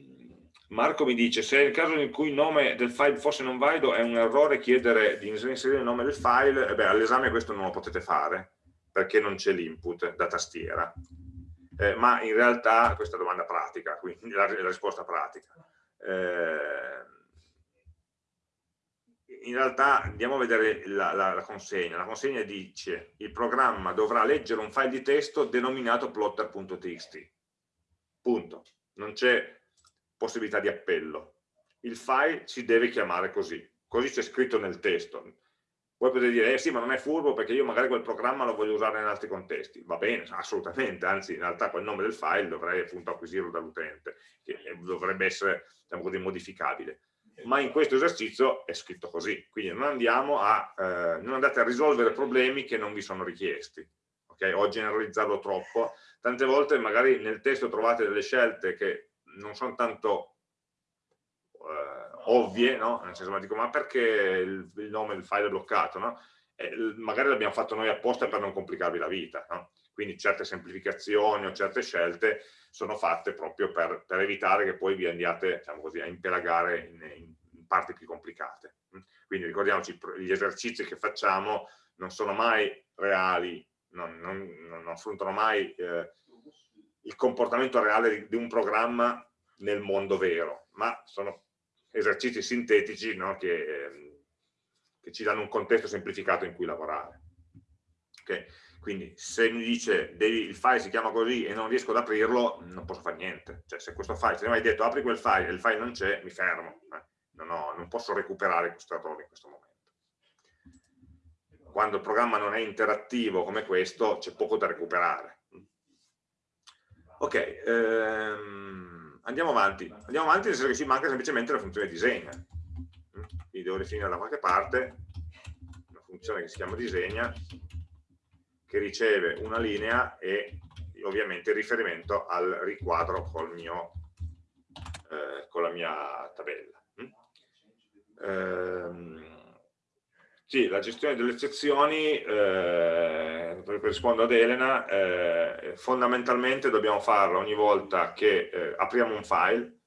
Marco mi dice, se nel caso in cui il nome del file fosse non valido è un errore chiedere di inserire il nome del file, all'esame questo non lo potete fare, perché non c'è l'input da tastiera. Eh, ma in realtà, questa è domanda pratica, quindi la, la risposta pratica. Eh, in realtà andiamo a vedere la, la, la, consegna. La consegna dice il programma dovrà leggere un file di testo denominato plotter.txt. Punto. Non c'è possibilità di appello. Il file si deve chiamare così, così c'è scritto nel testo. Voi potete dire, eh sì, ma non è furbo perché io magari quel programma lo voglio usare in altri contesti. Va bene, assolutamente, anzi in realtà quel nome del file dovrei appunto acquisirlo dall'utente, che dovrebbe essere, diciamo così, modificabile. Ma in questo esercizio è scritto così, quindi non, andiamo a, eh, non andate a risolvere problemi che non vi sono richiesti. Okay? O generalizzarlo troppo. Tante volte magari nel testo trovate delle scelte che non sono tanto eh, ovvie, no? Nel senso, ma dico, ma perché il, il nome del file è bloccato, no? Eh, magari l'abbiamo fatto noi apposta per non complicarvi la vita, no? Quindi certe semplificazioni o certe scelte sono fatte proprio per, per evitare che poi vi andiate, diciamo così, a impelagare in, in, parti più complicate. Quindi ricordiamoci, gli esercizi che facciamo non sono mai reali, non, non, non affrontano mai eh, il comportamento reale di, di un programma nel mondo vero, ma sono esercizi sintetici no? che, ehm, che, ci danno un contesto semplificato in cui lavorare. Okay? Quindi se mi dice devi, il file si chiama così e non riesco ad aprirlo, non posso fare niente. Cioè se questo file, se mi hai detto apri quel file e il file non c'è, mi fermo. Eh? Non, ho, non posso recuperare questo errore in questo momento. Quando il programma non è interattivo come questo, c'è poco da recuperare. Ok, ehm, andiamo avanti. Andiamo avanti nel senso che ci manca semplicemente la funzione disegna. Quindi devo definire da qualche parte una funzione che si chiama disegna che riceve una linea e ovviamente il riferimento al riquadro mio, eh, con la mia tabella. Ehm, sì, la gestione delle eccezioni, eh, per rispondere ad Elena, eh, fondamentalmente dobbiamo farla ogni volta che eh, apriamo un file,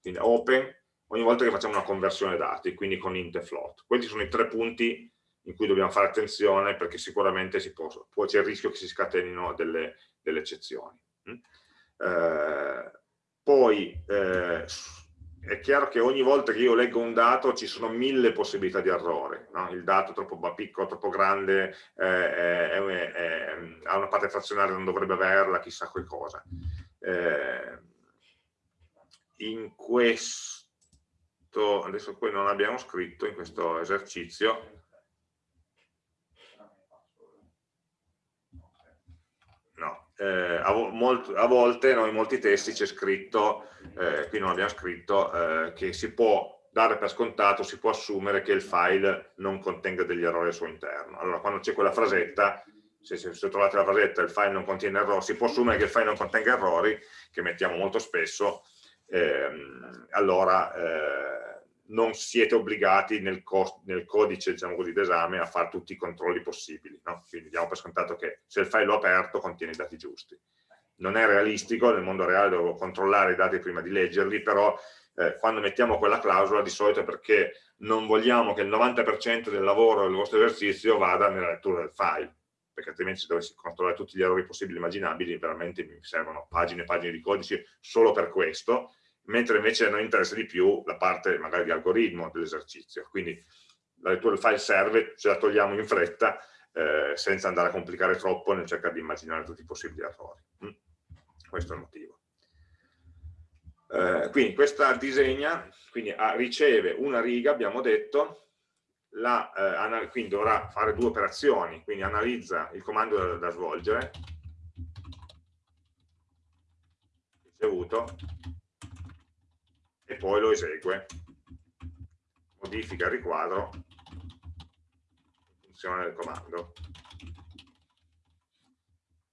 quindi open, ogni volta che facciamo una conversione dati, quindi con int e float. Questi sono i tre punti in cui dobbiamo fare attenzione perché sicuramente c'è il rischio che si scatenino delle, delle eccezioni. Mm? Eh, poi eh, è chiaro che ogni volta che io leggo un dato ci sono mille possibilità di errore, no? il dato è troppo piccolo, troppo grande, eh, è, ha una parte frazionaria, non dovrebbe averla, chissà che cosa. Eh, in questo, adesso poi non abbiamo scritto in questo esercizio, eh, a, molt, a, volte no, in molti testi c'è scritto, eh, qui non abbiamo scritto, eh, che si può dare per scontato, si può assumere che il file non contenga degli errori al suo interno. Allora quando c'è quella frasetta, se, se, se, trovate la frasetta il file non contiene errori, si può assumere che il file non contenga errori, che mettiamo molto spesso, ehm, allora eh, non siete obbligati nel, nel codice diciamo d'esame a fare tutti i controlli possibili. No? Quindi diamo per scontato che se il file è aperto contiene i dati giusti. Non è realistico, nel mondo reale devo controllare i dati prima di leggerli, però eh, quando mettiamo quella clausola di solito è perché non vogliamo che il 90% del lavoro del vostro esercizio vada nella lettura del file, perché altrimenti se dovessi controllare tutti gli errori possibili e immaginabili, veramente mi servono pagine e pagine di codice solo per questo, mentre invece a noi interessa di più la parte magari di algoritmo dell'esercizio. Quindi la lettura del file serve, ce la togliamo in fretta, eh, senza andare a complicare troppo nel cercare di immaginare tutti i possibili errori. Mm. Questo è il motivo. Eh, quindi questa disegna, quindi ah, riceve una riga, abbiamo detto, la, eh, quindi dovrà fare due operazioni, quindi analizza il comando da, da svolgere, ricevuto, e poi lo esegue. Modifica il riquadro. In funzione del comando.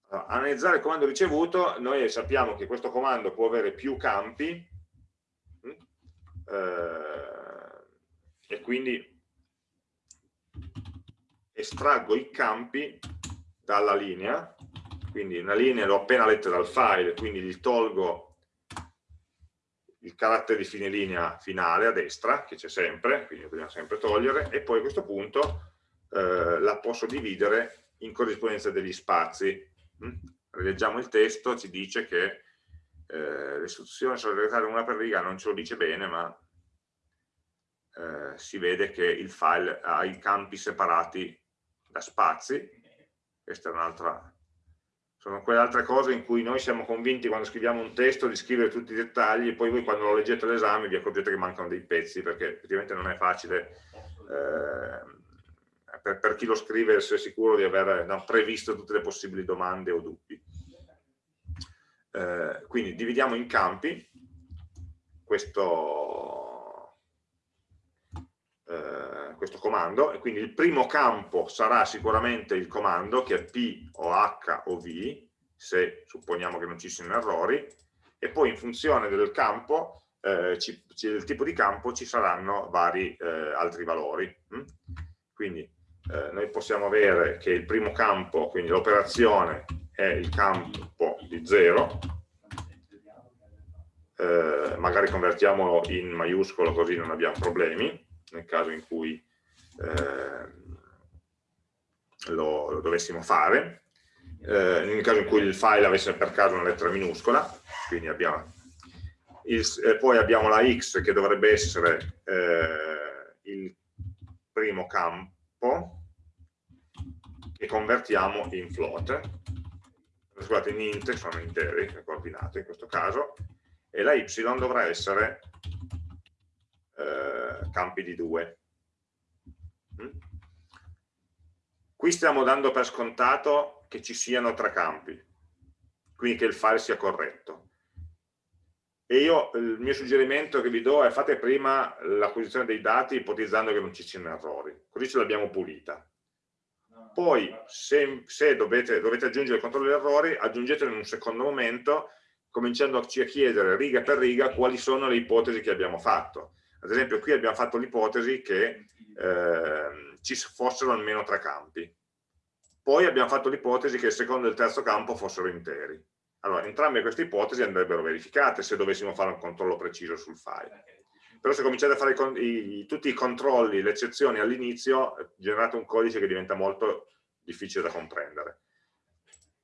Allora, analizzare il comando ricevuto noi sappiamo che questo comando può avere più campi hm? eh, e quindi estraggo i campi dalla linea. Quindi una linea l'ho appena letta dal file quindi gli tolgo il carattere di fine linea finale a destra, che c'è sempre, quindi dobbiamo sempre togliere, e poi a questo punto eh, la posso dividere in corrispondenza degli spazi. Mm? Rileggiamo il testo, ci dice che eh, l'istruzione solitaria una per riga non ce lo dice bene, ma eh, si vede che il file ha i campi separati da spazi, questa è un'altra sono quelle altre cose in cui noi siamo convinti quando scriviamo un testo di scrivere tutti i dettagli e poi voi quando lo leggete all'esame vi accorgete che mancano dei pezzi perché effettivamente non è facile eh, per, per, chi lo scrive essere sicuro di aver no, previsto tutte le possibili domande o dubbi. Eh, quindi dividiamo in campi questo, eh, questo comando e quindi il primo campo sarà sicuramente il comando che è P o H o V se supponiamo che non ci siano errori e poi in funzione del campo eh, ci, del tipo di campo ci saranno vari eh, altri valori hm? quindi eh, noi possiamo avere che il primo campo quindi l'operazione è il campo di 0 eh, magari convertiamolo in maiuscolo così non abbiamo problemi nel caso in cui eh, lo, lo, dovessimo fare, eh, nel caso in cui il file avesse per caso una lettera minuscola, quindi abbiamo il, eh, poi abbiamo la x che dovrebbe essere eh, il primo campo che convertiamo in float, scusate in int, sono interi, le coordinate in questo caso, e la y dovrà essere eh, campi di 2. Mm? Qui stiamo dando per scontato che ci siano tre campi, quindi che il file sia corretto. E io il mio suggerimento che vi do è fate prima l'acquisizione dei dati ipotizzando che non ci siano errori, così ce l'abbiamo pulita. Poi se, se dovete, dovete, aggiungere il controllo degli errori, aggiungetelo in un secondo momento, cominciandoci a chiedere riga per riga quali sono le ipotesi che abbiamo fatto. Ad esempio qui abbiamo fatto l'ipotesi che eh, ci fossero almeno tre campi. Poi abbiamo fatto l'ipotesi che il secondo e il terzo campo fossero interi. Allora, entrambe queste ipotesi andrebbero verificate se dovessimo fare un controllo preciso sul file. Però se cominciate a fare i, i, tutti i controlli, le eccezioni all'inizio, generate un codice che diventa molto difficile da comprendere.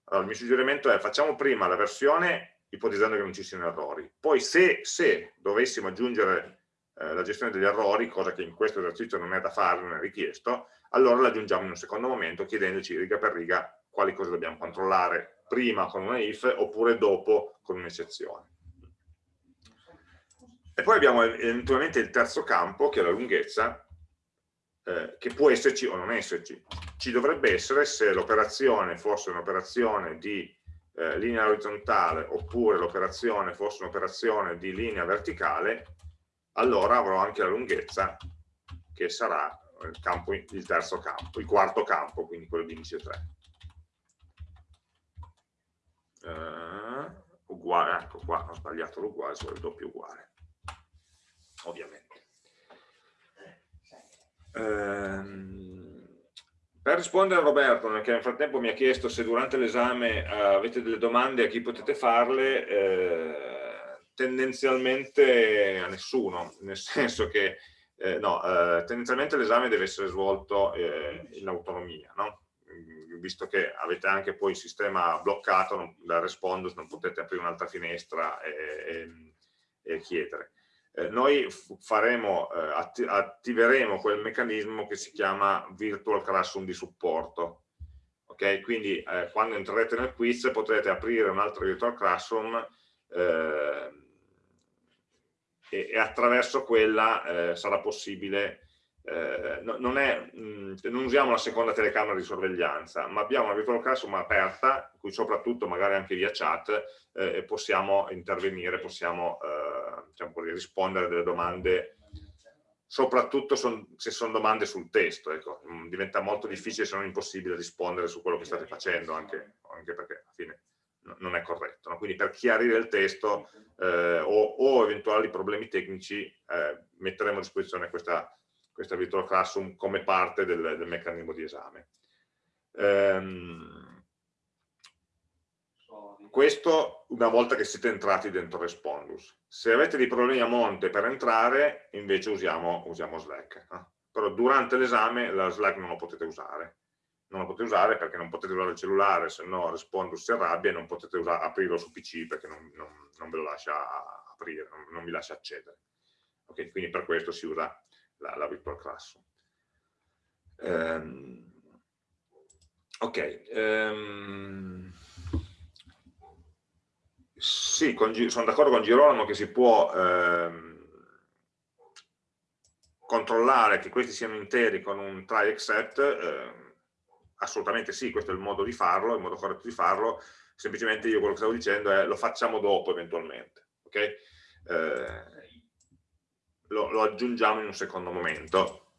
Allora, il mio suggerimento è facciamo prima la versione ipotizzando che non ci siano errori. Poi se, se dovessimo aggiungere eh, la gestione degli errori, cosa che in questo esercizio non è da fare, non è richiesto, allora l'aggiungiamo in un secondo momento chiedendoci riga per riga quali cose dobbiamo controllare prima con una if oppure dopo con un'eccezione. E poi abbiamo eventualmente il terzo campo, che è la lunghezza, eh, che può esserci o non esserci. Ci dovrebbe essere se l'operazione fosse un'operazione di eh, linea orizzontale oppure l'operazione fosse un'operazione di linea verticale, allora avrò anche la lunghezza che sarà il, campo, il terzo campo, il quarto campo, quindi quello di indice 3 eh, uguale, ecco qua, ho sbagliato l'uguale, sono il doppio uguale, ovviamente. Ehm, per rispondere a Roberto, che nel frattempo mi ha chiesto se durante l'esame eh, avete delle domande a chi potete farle, eh, tendenzialmente a nessuno, nel senso che eh, no, eh, tendenzialmente l'esame deve essere svolto eh, in autonomia, no? visto che avete anche poi il sistema bloccato non, da Respondus, non potete aprire un'altra finestra e, e, e chiedere. Eh, noi faremo, eh, atti attiveremo quel meccanismo che si chiama Virtual Classroom di supporto. Ok, quindi eh, quando entrerete nel quiz potrete aprire un altro Virtual Classroom eh, e, e, attraverso quella eh, sarà possibile eh, non, è, mh, non, usiamo la seconda telecamera di sorveglianza, ma abbiamo una virtual classroom aperta, in cui soprattutto magari anche via chat eh, possiamo intervenire, possiamo eh, diciamo così, rispondere delle domande, soprattutto son, se sono domande sul testo, ecco. Diventa molto difficile se non impossibile rispondere su quello che state facendo, anche, anche perché alla fine non è corretto. No? Quindi per chiarire il testo eh, o, o, eventuali problemi tecnici eh, metteremo a disposizione questa questa virtual classroom come parte del, del meccanismo di esame. Ehm, questo una volta che siete entrati dentro Respondus. Se avete dei problemi a monte per entrare, invece usiamo, usiamo Slack. Eh? Però durante l'esame la Slack non lo potete usare. Non lo potete usare perché non potete usare il cellulare, se no Respondus si arrabbia e non potete usare, aprirlo su PC perché non, non, non ve lo lascia aprire, non, non vi lascia accedere. Okay? Quindi per questo si usa la, la virtual classroom. Um, ok, um, sì, con, sono d'accordo con Girolamo che si può um, controllare che questi siano interi con un try except, assolutamente sì, questo è il modo di farlo, il modo corretto di farlo, semplicemente io quello che stavo dicendo è lo facciamo dopo eventualmente, ok? Eh, lo, lo aggiungiamo in un secondo momento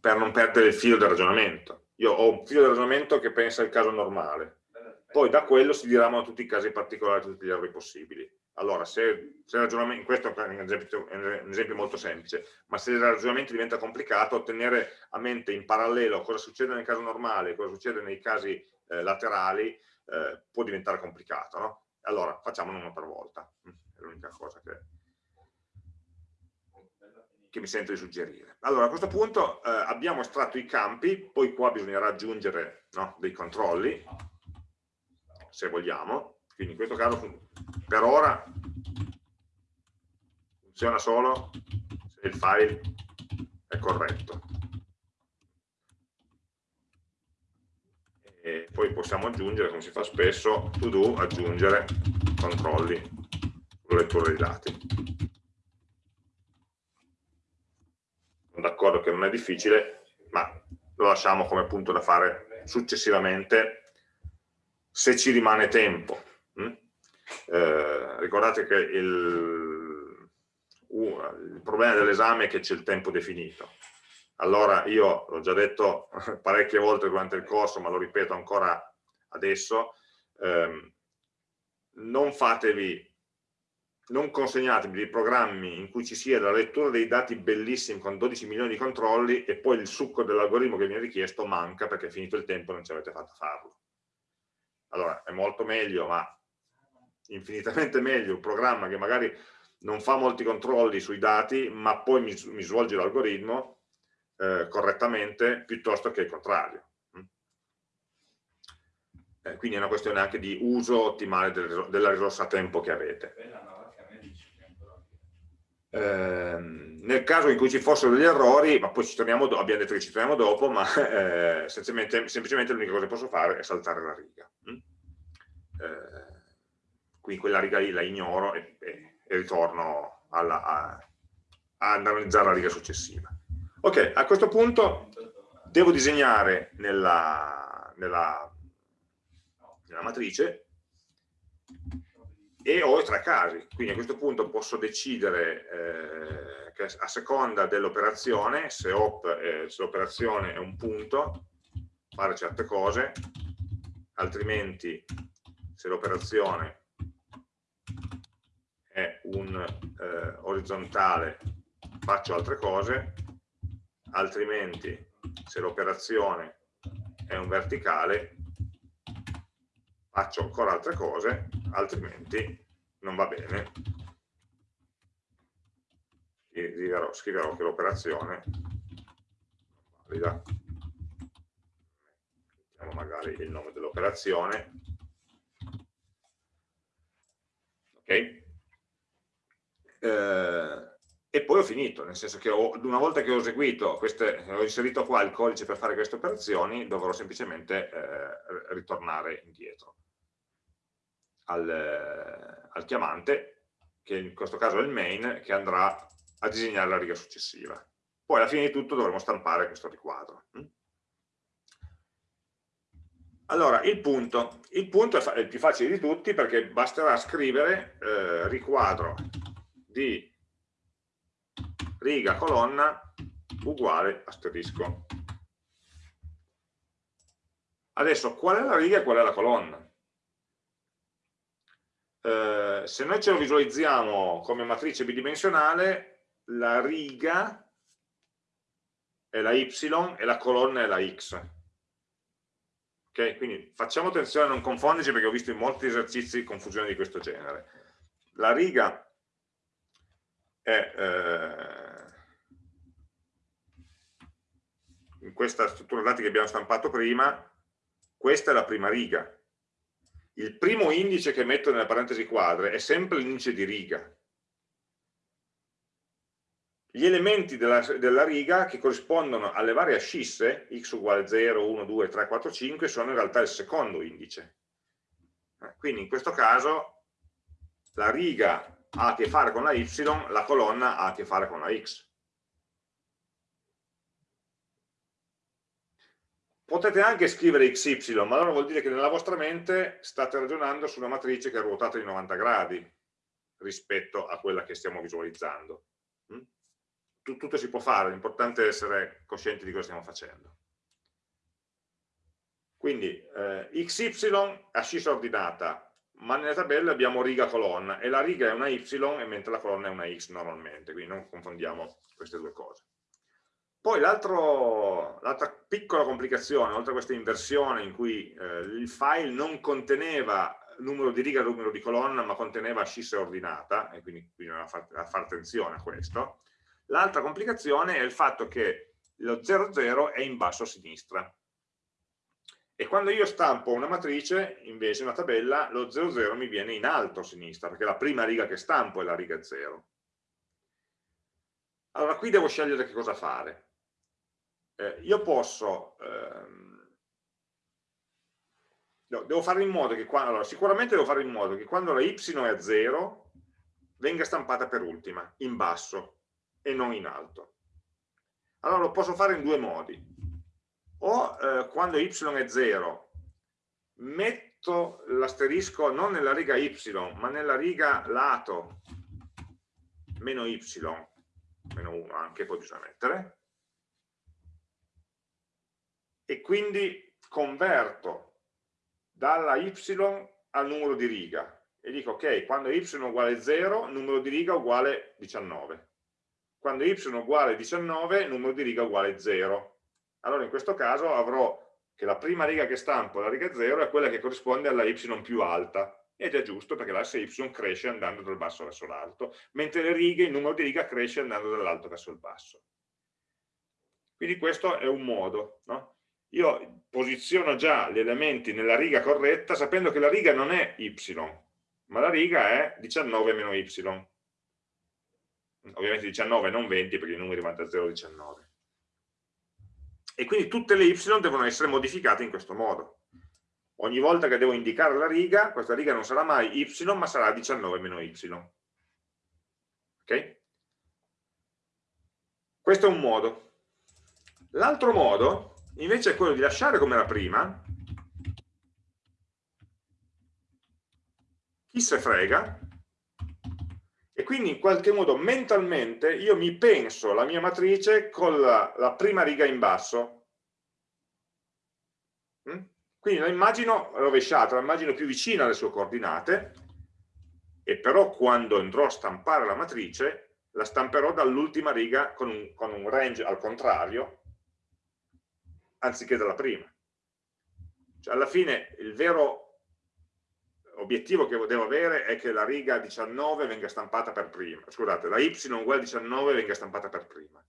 per non perdere il filo del ragionamento. Io ho un filo del ragionamento che pensa al caso normale, poi da quello si diramano tutti i casi particolari, tutti gli errori possibili. Allora, se, se ragionamento, questo è un, esempio, è un esempio, molto semplice, ma se il ragionamento diventa complicato, tenere a mente in parallelo cosa succede nel caso normale e cosa succede nei casi eh, laterali eh, può diventare complicato. No? Allora, facciamolo uno per volta, è l'unica cosa che che mi sento di suggerire. Allora, a questo punto eh, abbiamo estratto i campi, poi qua bisognerà aggiungere no, dei controlli, se vogliamo, quindi in questo caso per ora funziona solo se il file è corretto. E poi possiamo aggiungere, come si fa spesso, to do, aggiungere controlli sulla lettura dei dati. Sono d'accordo che non è difficile, ma lo lasciamo come punto da fare successivamente se ci rimane tempo. Eh, ricordate che il, uh, il problema dell'esame è che c'è il tempo definito. Allora io l'ho già detto parecchie volte durante il corso, ma lo ripeto ancora adesso, ehm, non fatevi non consegnatevi dei programmi in cui ci sia la lettura dei dati bellissimi con 12 milioni di controlli e poi il succo dell'algoritmo che viene richiesto manca perché è finito il tempo e non ci avete fatto farlo. Allora, è molto meglio, ma infinitamente meglio un programma che magari non fa molti controlli sui dati, ma poi mi, mi svolge l'algoritmo eh, correttamente, piuttosto che il contrario. Mm? Eh, quindi è una questione anche di uso ottimale del, della risorsa tempo che avete. Eh, nel caso in cui ci fossero degli errori, ma poi ci torniamo, abbiamo detto che ci torniamo dopo, ma eh, semplicemente, semplicemente l'unica cosa che posso fare è saltare la riga. Quindi quella riga lì la ignoro e, e, e ritorno alla, a, a analizzare la riga successiva. Ok, a questo punto devo disegnare nella, nella, nella matrice e ho i tre casi, quindi a questo punto posso decidere eh, che a seconda dell'operazione, se, eh, se l'operazione è un punto, fare certe cose, altrimenti se l'operazione è un eh, orizzontale faccio altre cose, altrimenti se l'operazione è un verticale faccio ancora altre cose, altrimenti non va bene. Scriverò, scriverò che l'operazione valida. Mettiamo magari il nome dell'operazione. Ok? Eh, e poi ho finito, nel senso che ho, una volta che ho eseguito queste, ho inserito qua il codice per fare queste operazioni, dovrò semplicemente eh, ritornare indietro al, al chiamante, che in questo caso è il main, che andrà a disegnare la riga successiva. Poi alla fine di tutto dovremo stampare questo riquadro. Allora, il punto. Il punto è il più facile di tutti perché basterà scrivere eh, riquadro di riga colonna uguale asterisco. Adesso, qual è la riga e qual è la colonna? Eh, se noi ce lo visualizziamo come matrice bidimensionale, la riga è la y e la colonna è la x. Ok? Quindi facciamo attenzione a non confonderci perché ho visto in molti esercizi confusione di questo genere. La riga è eh, in questa struttura dati che abbiamo stampato prima, questa è la prima riga, il primo indice che metto nelle parentesi quadre è sempre l'indice di riga. Gli elementi della, della, riga che corrispondono alle varie ascisse, x uguale 0, 1, 2, 3, 4, 5, sono in realtà il secondo indice. Eh, quindi in questo caso la riga ha a che fare con la y, la colonna ha a che fare con la x. Potete anche scrivere XY, ma allora vuol dire che nella vostra mente state ragionando su una matrice che è ruotata di 90 gradi rispetto a quella che stiamo visualizzando. Tutto si può fare, l'importante è essere coscienti di cosa stiamo facendo. Quindi eh, XY ascissa ordinata, ma nella tabella abbiamo riga colonna e la riga è una Y mentre la colonna è una X normalmente, quindi non confondiamo queste due cose. Poi l'altra piccola complicazione, oltre a questa inversione in cui eh, il file non conteneva numero di riga e numero di colonna, ma conteneva ascissa ordinata, e quindi bisogna fare attenzione a questo, l'altra complicazione è il fatto che lo 00 è in basso a sinistra. E quando io stampo una matrice, invece una tabella, lo 00 mi viene in alto a sinistra, perché la prima riga che stampo è la riga 0 Allora, qui devo scegliere che cosa fare. Eh, io posso... Ehm, devo fare in modo che quando... Allora, sicuramente devo fare in modo che quando la y è a 0 venga stampata per ultima, in basso e non in alto. Allora lo posso fare in due modi. O eh, quando y è 0 metto l'asterisco non nella riga y, ma nella riga lato meno y, meno 1 anche, poi bisogna mettere, e quindi converto dalla y al numero di riga e dico ok, quando y è uguale 0, numero di riga uguale 19. Quando y uguale 19, numero di riga uguale 0. Allora in questo caso avrò che la prima riga che stampo, la riga 0, è quella che corrisponde alla y più alta. Ed è giusto perché l'asse y cresce andando dal basso verso l'alto, mentre le righe, il numero di riga cresce andando dall'alto verso il basso. Quindi questo è un modo. No? Io posiziono già gli elementi nella riga corretta sapendo che la riga non è y, ma la riga è 19 meno y. Ovviamente 19 non 20 perché i numeri vanno da 0 a 19. E quindi tutte le y devono essere modificate in questo modo. Ogni volta che devo indicare la riga, questa riga non sarà mai y, ma sarà 19 meno y. Ok? Questo è un modo. L'altro modo, invece, è quello di lasciare come era prima, chi se frega, quindi in qualche modo mentalmente io mi penso la mia matrice con la, la prima riga in basso. Mm? Quindi la immagino rovesciata, la immagino più vicina alle sue coordinate, e però quando andrò a stampare la matrice, la stamperò dall'ultima riga con un, con un range al contrario, anziché dalla prima. Cioè, alla fine il vero obiettivo che devo avere è che la riga 19 venga stampata per prima, scusate, la y uguale 19 venga stampata per prima.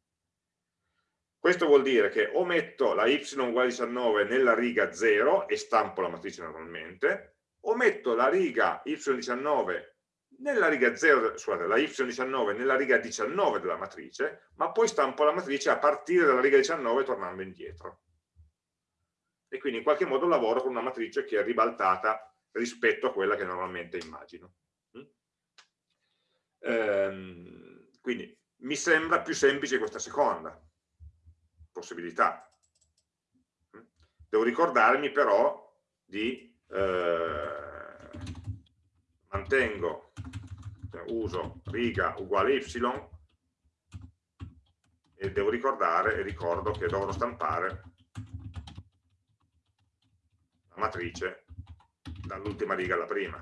Questo vuol dire che o metto la y uguale 19 nella riga 0 e stampo la matrice normalmente, o metto la riga y19 nella riga 0, scusate, la y19 nella riga 19 della matrice, ma poi stampo la matrice a partire dalla riga 19 tornando indietro. E quindi in qualche modo lavoro con una matrice che è ribaltata rispetto a quella che normalmente immagino. Mm? Ehm, quindi mi sembra più semplice questa seconda possibilità. Mm? Devo ricordarmi però di eh, mantengo, cioè uso riga uguale y e devo ricordare e ricordo che dovrò stampare la matrice dall'ultima riga alla prima.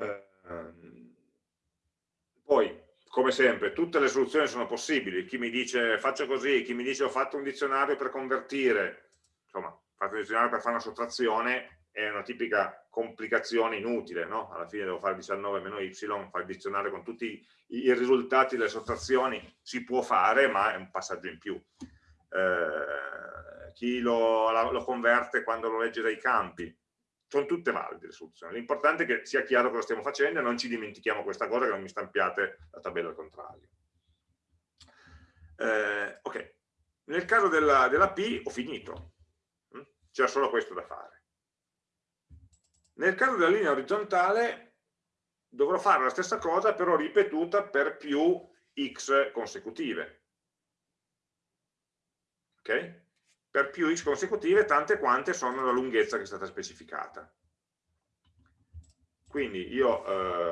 Ehm, poi, come sempre, tutte le soluzioni sono possibili. Chi mi dice faccio così, chi mi dice ho fatto un dizionario per convertire, insomma, ho fatto un dizionario per fare una sottrazione, è una tipica complicazione inutile, no? alla fine devo fare 19 meno y, fare il dizionario con tutti i risultati delle sottrazioni, si può fare, ma è un passaggio in più. Eh, chi lo, lo, converte quando lo legge dai campi, sono tutte valide le soluzioni. L'importante è che sia chiaro cosa stiamo facendo e non ci dimentichiamo questa cosa, che non mi stampiate la tabella al contrario. Eh, ok, nel caso della, della P ho finito, mm? c'era solo questo da fare. Nel caso della linea orizzontale dovrò fare la stessa cosa però ripetuta per più x consecutive. Ok? Per più x consecutive tante quante sono la lunghezza che è stata specificata. Quindi io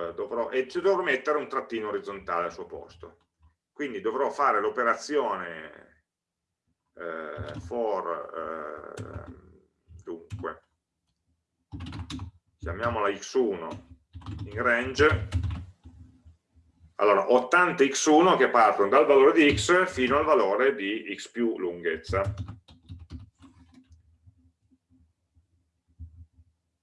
eh, dovrò, e dovrò mettere un trattino orizzontale al suo posto. Quindi dovrò fare l'operazione eh, for, eh, dunque, chiamiamola x1 in range. Allora ho tante x1 che partono dal valore di x fino al valore di x più lunghezza.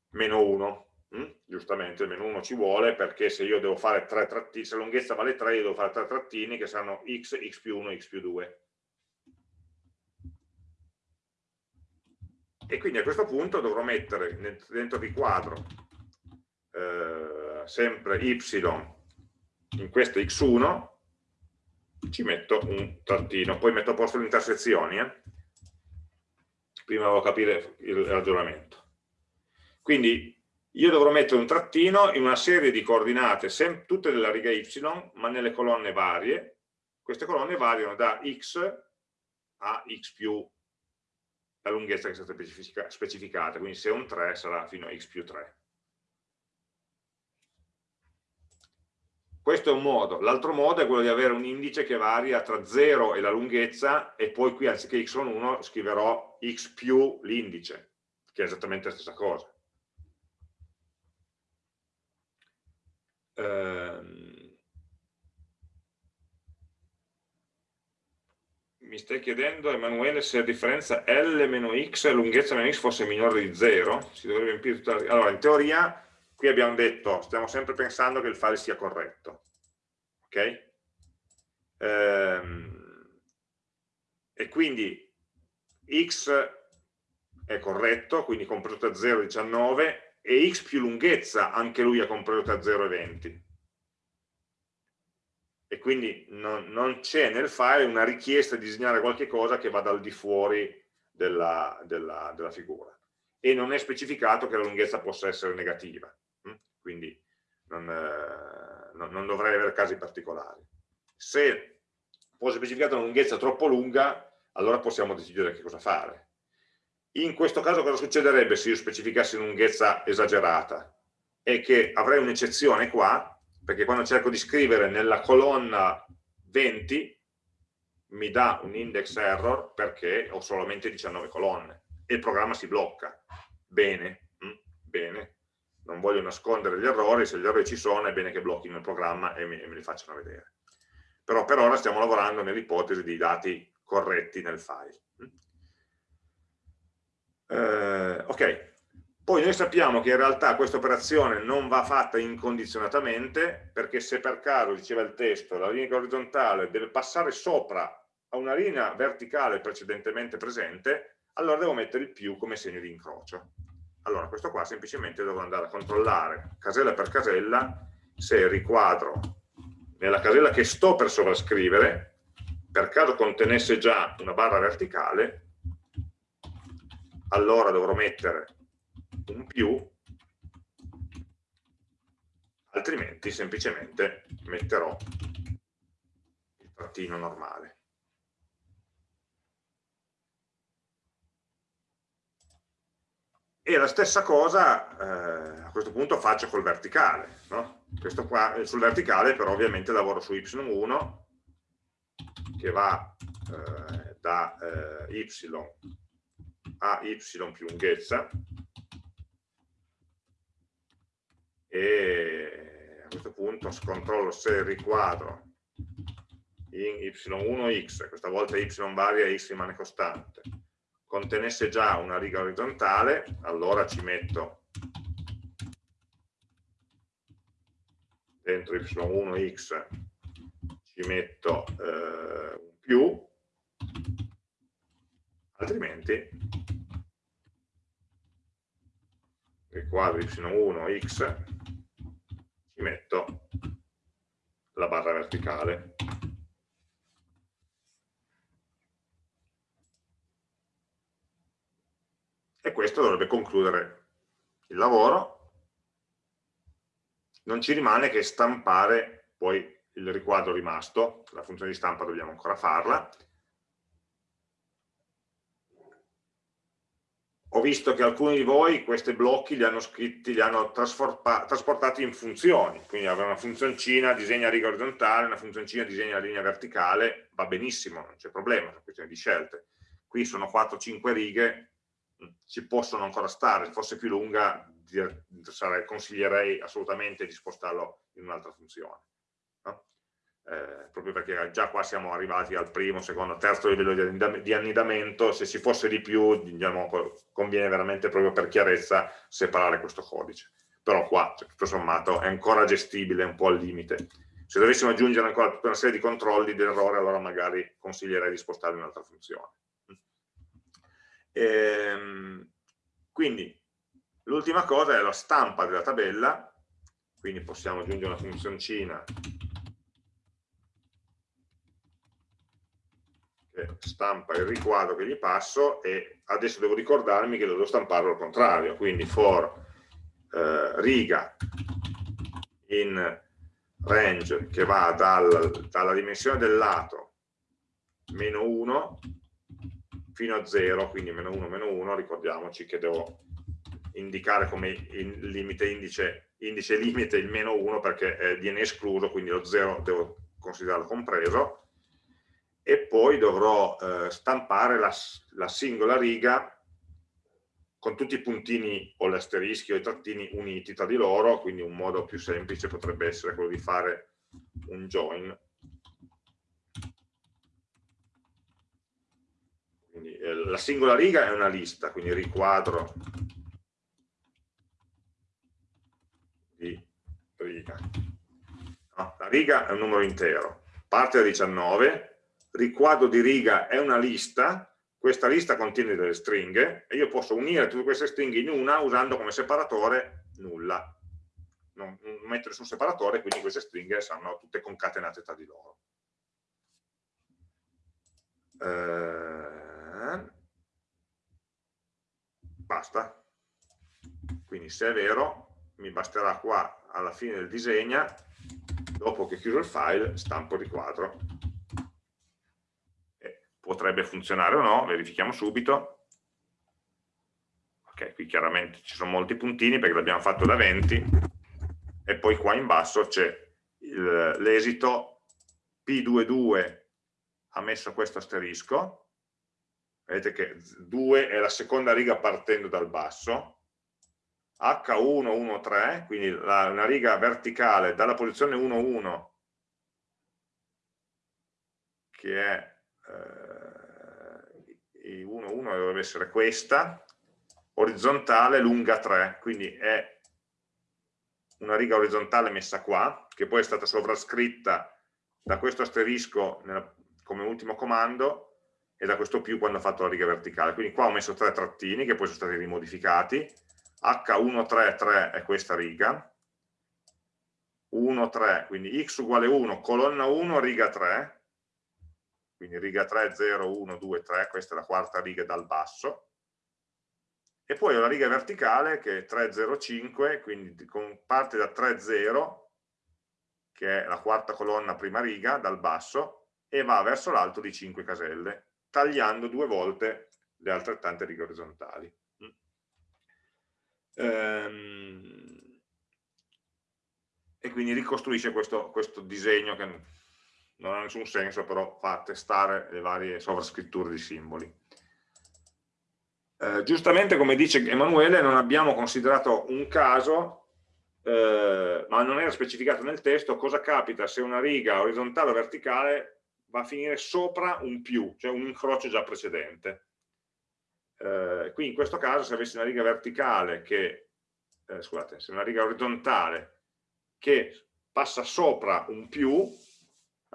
Meno 1 hm? giustamente meno 1 ci vuole perché se io devo fare tre trattini se la lunghezza vale 3 io devo fare tre trattini che saranno x, x più 1, x più 2 e quindi a questo punto dovrò mettere dentro di quadro eh, sempre y in questo x1 ci metto un trattino, poi metto a posto le intersezioni, eh? prima devo capire il ragionamento. Quindi io dovrò mettere un trattino in una serie di coordinate, tutte della riga y, ma nelle colonne varie. Queste colonne variano da x a x più la lunghezza che è stata specificata, quindi se è un 3 sarà fino a x più 3. Questo è un modo. L'altro modo è quello di avere un indice che varia tra 0 e la lunghezza e poi qui anziché con 1 scriverò x più l'indice, che è esattamente la stessa cosa. Ehm, mi stai chiedendo, Emanuele, se la differenza L meno X e lunghezza meno X fosse minore di 0? Si dovrebbe tutta la... Allora, in teoria, qui abbiamo detto, stiamo sempre pensando che il file sia corretto. Ok? Ehm, e quindi X è corretto, quindi compreso tra 0 e 19, e x più lunghezza anche lui è compreso tra 0 e 20 e quindi non, non c'è nel file una richiesta di disegnare qualche cosa che vada al di fuori della, della, della, figura e non è specificato che la lunghezza possa essere negativa hm? quindi non, eh, non, non dovrei avere casi particolari se fosse specificata una lunghezza troppo lunga allora possiamo decidere che cosa fare in questo caso cosa succederebbe se io specificassi lunghezza esagerata? È che avrei un'eccezione qua, perché quando cerco di scrivere nella colonna 20 mi dà un index error perché ho solamente 19 colonne e il programma si blocca. Bene, mm, bene, non voglio nascondere gli errori, se gli errori ci sono è bene che blocchino il programma e, me li facciano vedere. Però per ora stiamo lavorando nell'ipotesi di dati corretti nel file. Eh, ok, poi noi sappiamo che in realtà questa operazione non va fatta incondizionatamente perché se per caso, diceva il testo, la linea orizzontale deve passare sopra a una linea verticale precedentemente presente, allora devo mettere il più come segno di incrocio. Allora questo qua semplicemente devo andare a controllare casella per casella se riquadro nella casella che sto per sovrascrivere per caso contenesse già una barra verticale allora dovrò mettere un più, altrimenti semplicemente metterò il trattino normale. E la stessa cosa eh, a questo punto faccio col verticale. No? Qua, eh, sul verticale però ovviamente lavoro su y1 che va eh, da eh, y a y più lunghezza e a questo punto controllo se riquadro in y1x, questa volta y varia e x rimane costante, contenesse già una riga orizzontale, allora ci metto dentro y1x ci metto eh, un più altrimenti il quadro y1 x ci metto la barra verticale. E questo dovrebbe concludere il lavoro. Non ci rimane che stampare poi il riquadro rimasto. La funzione di stampa dobbiamo ancora farla ho visto che alcuni di voi questi blocchi li hanno scritti, li hanno trasportati in funzioni, quindi avere una funzioncina disegna riga orizzontale, una funzioncina disegna linea verticale, va benissimo, non c'è problema, è una questione di scelte. Qui sono 4-5 righe, ci possono ancora stare, se fosse più lunga consiglierei assolutamente di spostarlo in un'altra funzione eh, proprio perché già qua siamo arrivati al primo, secondo, terzo livello di annidamento, se ci fosse di più diciamo, conviene veramente proprio per chiarezza separare questo codice. Però qua, cioè, tutto sommato, è ancora gestibile un po' al limite. Se dovessimo aggiungere ancora tutta una serie di controlli di errore, allora magari consiglierei di spostare un'altra funzione. Ehm, quindi, l'ultima cosa è la stampa della tabella, quindi possiamo aggiungere una funzioncina stampa il riquadro che gli passo e adesso devo ricordarmi che devo stamparlo al contrario, quindi for eh, riga in range che va dal, dalla dimensione del lato meno 1 fino a 0, quindi meno 1, meno 1, ricordiamoci che devo indicare come in limite indice, indice limite il meno 1 perché eh, viene escluso, quindi lo 0 devo considerarlo compreso, e poi dovrò eh, stampare la, la, singola riga con tutti i puntini o gli asterischi o i trattini uniti tra di loro, quindi un modo più semplice potrebbe essere quello di fare un join. Quindi, eh, la singola riga è una lista, quindi riquadro di riga. No, la riga è un numero intero, parte da 19, riquadro di riga è una lista, questa lista contiene delle stringhe e io posso unire tutte queste stringhe in una usando come separatore nulla. Non, non metto nessun separatore, quindi queste stringhe saranno tutte concatenate tra di loro. Eh, basta. Quindi se è vero, mi basterà qua alla fine del disegno, dopo che chiuso il file, stampo il riquadro potrebbe funzionare o no, verifichiamo subito. Ok, qui chiaramente ci sono molti puntini perché l'abbiamo fatto da 20 e poi qua in basso c'è l'esito P22 ha messo questo asterisco, vedete che 2 è la seconda riga partendo dal basso, H113, quindi la, una riga verticale dalla posizione 1,1 che è eh, 1, 1 dovrebbe essere questa, orizzontale lunga 3, quindi è una riga orizzontale messa qua, che poi è stata sovrascritta da questo asterisco nella, come ultimo comando e da questo più quando ho fatto la riga verticale. Quindi qua ho messo tre trattini che poi sono stati rimodificati, H133 è questa riga, 1, 3, quindi x uguale 1, colonna 1, riga 3, quindi riga 3, 0, 1, 2, 3, questa è la quarta riga dal basso, e poi ho la riga verticale che è 3, 0, 5, quindi parte da 3, 0, che è la quarta colonna prima riga dal basso, e va verso l'alto di 5 caselle, tagliando due volte le altrettante righe orizzontali. Ehm, e quindi ricostruisce questo, questo disegno che non ha nessun senso, però fa testare le varie sovrascritture di simboli. Eh, giustamente, come dice Emanuele, non abbiamo considerato un caso, eh, ma non era specificato nel testo, cosa capita se una riga orizzontale o verticale va a finire sopra un più, cioè un incrocio già precedente. Eh, qui in questo caso se avessi una riga verticale che, eh, scusate, se una riga orizzontale che passa sopra un più,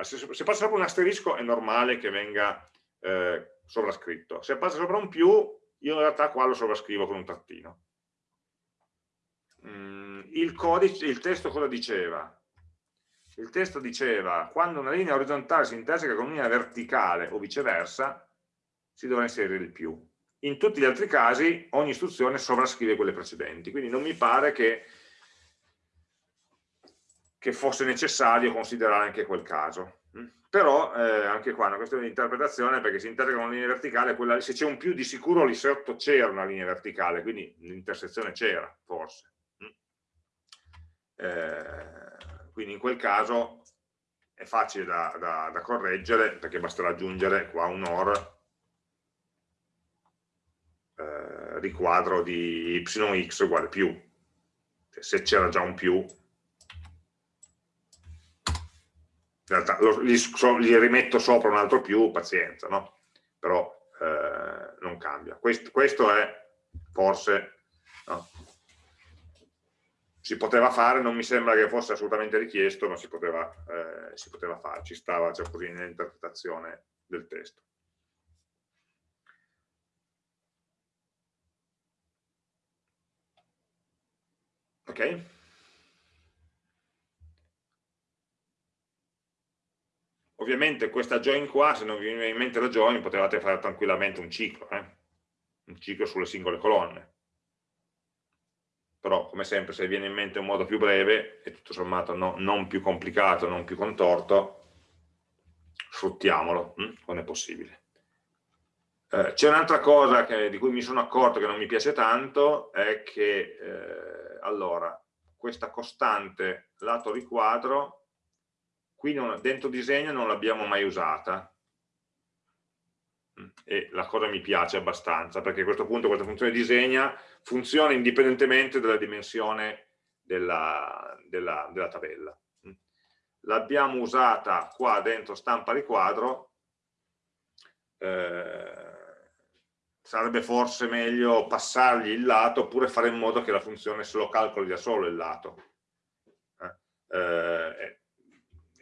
se, passa sopra un asterisco è normale che venga eh, sovrascritto. Se passa sopra un più, io in realtà qua lo sovrascrivo con un trattino. Mm, il, codice, il testo cosa diceva? Il testo diceva quando una linea orizzontale si interseca con una linea verticale o viceversa, si dovrà inserire il più. In tutti gli altri casi ogni istruzione sovrascrive quelle precedenti, quindi non mi pare che che fosse necessario considerare anche quel caso. Mm. Però eh, anche qua è una questione di interpretazione perché si integra una linea verticale, quella, se c'è un più di sicuro lì sotto c'era una linea verticale, quindi l'intersezione c'era, forse. Mm. Eh, quindi in quel caso è facile da, da, da, correggere perché basterà aggiungere qua un OR eh, riquadro di yx uguale più. Se c'era già un più, in realtà lo, gli, so, gli, rimetto sopra un altro più, pazienza, no? però eh, non cambia. Questo, questo è forse, no? si poteva fare, non mi sembra che fosse assolutamente richiesto, ma si poteva, eh, si poteva fare, ci stava cioè così nell'interpretazione del testo. Ok? Ovviamente questa join qua, se non vi viene in mente la join, potevate fare tranquillamente un ciclo, eh? un ciclo sulle singole colonne. Però, come sempre, se viene in mente un modo più breve e tutto sommato no, non più complicato, non più contorto, sfruttiamolo hm? quando è possibile. Eh, C'è un'altra cosa che, di cui mi sono accorto che non mi piace tanto, è che, eh, allora, questa costante lato riquadro, qui non, dentro disegno non l'abbiamo mai usata, mm, e la cosa mi piace abbastanza, perché a questo punto questa funzione disegna funziona indipendentemente dalla dimensione della, della, della tabella. Mm. L'abbiamo usata qua dentro stampa riquadro, eh, sarebbe forse meglio passargli il lato oppure fare in modo che la funzione se lo calcoli da solo il lato. Eh, eh,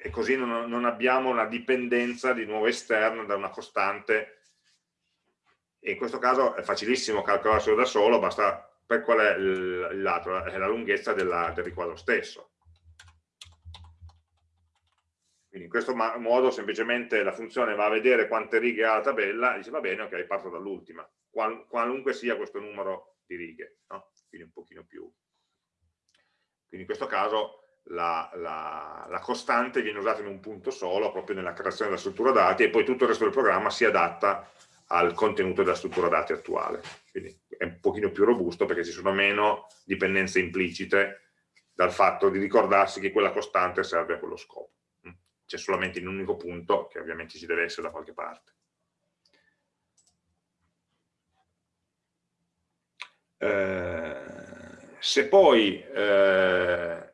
e così non, non, abbiamo una dipendenza di nuovo esterna da una costante e in questo caso è facilissimo calcolarselo da solo, basta per qual è il, lato, è la lunghezza della, del riquadro stesso. Quindi in questo modo semplicemente la funzione va a vedere quante righe ha la tabella e dice va bene, ok, parto dall'ultima, qual, qualunque sia questo numero di righe, no? quindi un pochino più. Quindi in questo caso la, la, la, costante viene usata in un punto solo, proprio nella creazione della struttura dati, e poi tutto il resto del programma si adatta al contenuto della struttura dati attuale. Quindi è un pochino più robusto perché ci sono meno dipendenze implicite dal fatto di ricordarsi che quella costante serve a quello scopo c'è solamente in un unico punto che ovviamente ci deve essere da qualche parte. Eh, se poi eh,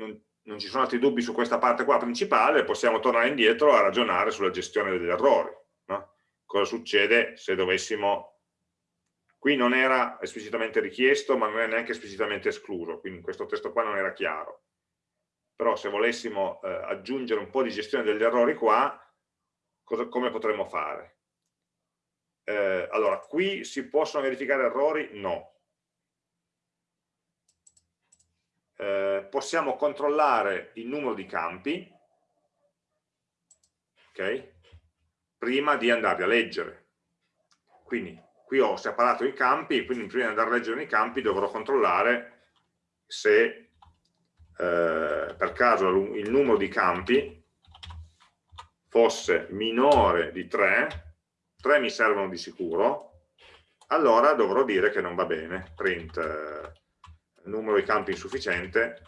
non, non, ci sono altri dubbi su questa parte qua principale, possiamo tornare indietro a ragionare sulla gestione degli errori. No? Cosa succede se dovessimo... Qui non era esplicitamente richiesto, ma non è neanche esplicitamente escluso, quindi in questo testo qua non era chiaro però se volessimo eh, aggiungere un po' di gestione degli errori qua, cosa, come potremmo fare? Eh, allora, qui si possono verificare errori? No. Eh, possiamo controllare il numero di campi, ok? Prima di andarli a leggere. Quindi qui ho separato i campi, quindi prima di andare a leggere i campi dovrò controllare se eh, per caso il numero di campi fosse minore di 3, 3 mi servono di sicuro, allora dovrò dire che non va bene, print numero di campi insufficiente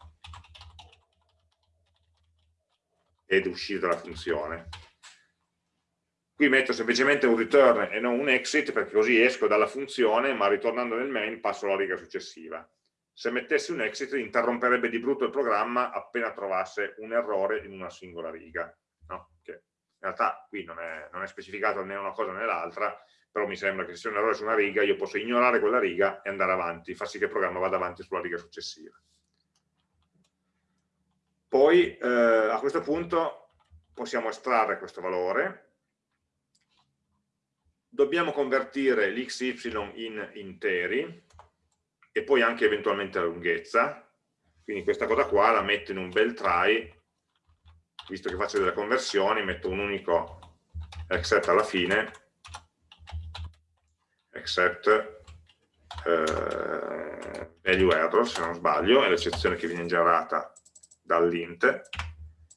ed uscire dalla funzione. Qui metto semplicemente un return e non un exit perché così esco dalla funzione ma ritornando nel main passo alla riga successiva se mettessi un exit interromperebbe di brutto il programma appena trovasse un errore in una singola riga, no? che in realtà qui non è, non è specificato né una cosa né l'altra, però mi sembra che se c'è un errore su una riga io posso ignorare quella riga e andare avanti, far sì che il programma vada avanti sulla riga successiva. Poi eh, a questo punto possiamo estrarre questo valore, dobbiamo convertire l'xy in interi, e poi anche eventualmente la lunghezza, quindi questa cosa qua la metto in un bel try, visto che faccio delle conversioni, metto un unico except alla fine, except eh, value error se non sbaglio, è l'eccezione che viene generata dall'int,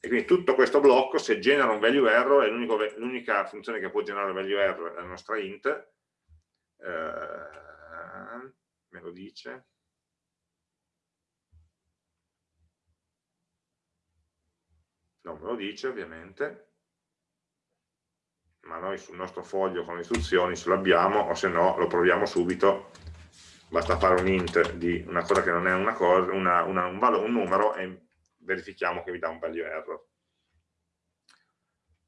e quindi tutto questo blocco se genera un value error l'unica funzione che può generare value error è la nostra int, eh, me lo dice. Non me lo dice ovviamente, ma noi sul nostro foglio con le istruzioni ce l'abbiamo o se no lo proviamo subito, basta fare un int di una cosa che non è una cosa, una, una, un, valore, un numero e verifichiamo che vi dà un value error.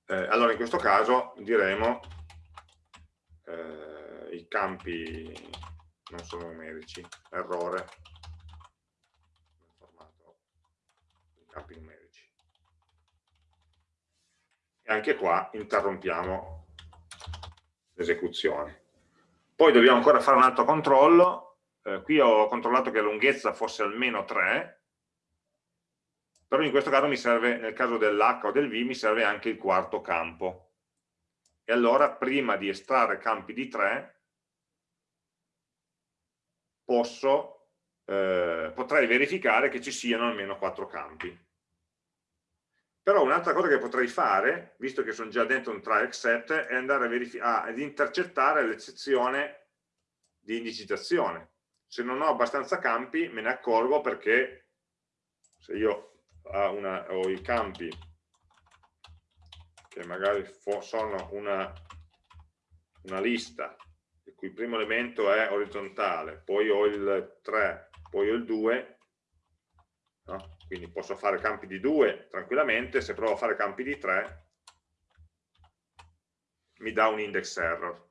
Eh, allora in questo caso diremo eh, i campi non sono numerici, errore formato di campi numerici. E anche qua interrompiamo l'esecuzione. Poi dobbiamo ancora fare un altro controllo, eh, qui ho controllato che la lunghezza fosse almeno 3, però in questo caso mi serve, nel caso dell'H o del V, mi serve anche il quarto campo. E allora prima di estrarre campi di 3 posso, eh, potrei verificare che ci siano almeno 4 campi. Però un'altra cosa che potrei fare, visto che sono già dentro un try except, è andare ad intercettare l'eccezione di indicizzazione. Se non ho abbastanza campi me ne accorgo perché se io una, ho i campi che magari sono una, una lista il cui primo elemento è orizzontale, poi ho il 3, poi ho il 2, no? Quindi posso fare campi di 2 tranquillamente, se provo a fare campi di 3 mi dà un index error.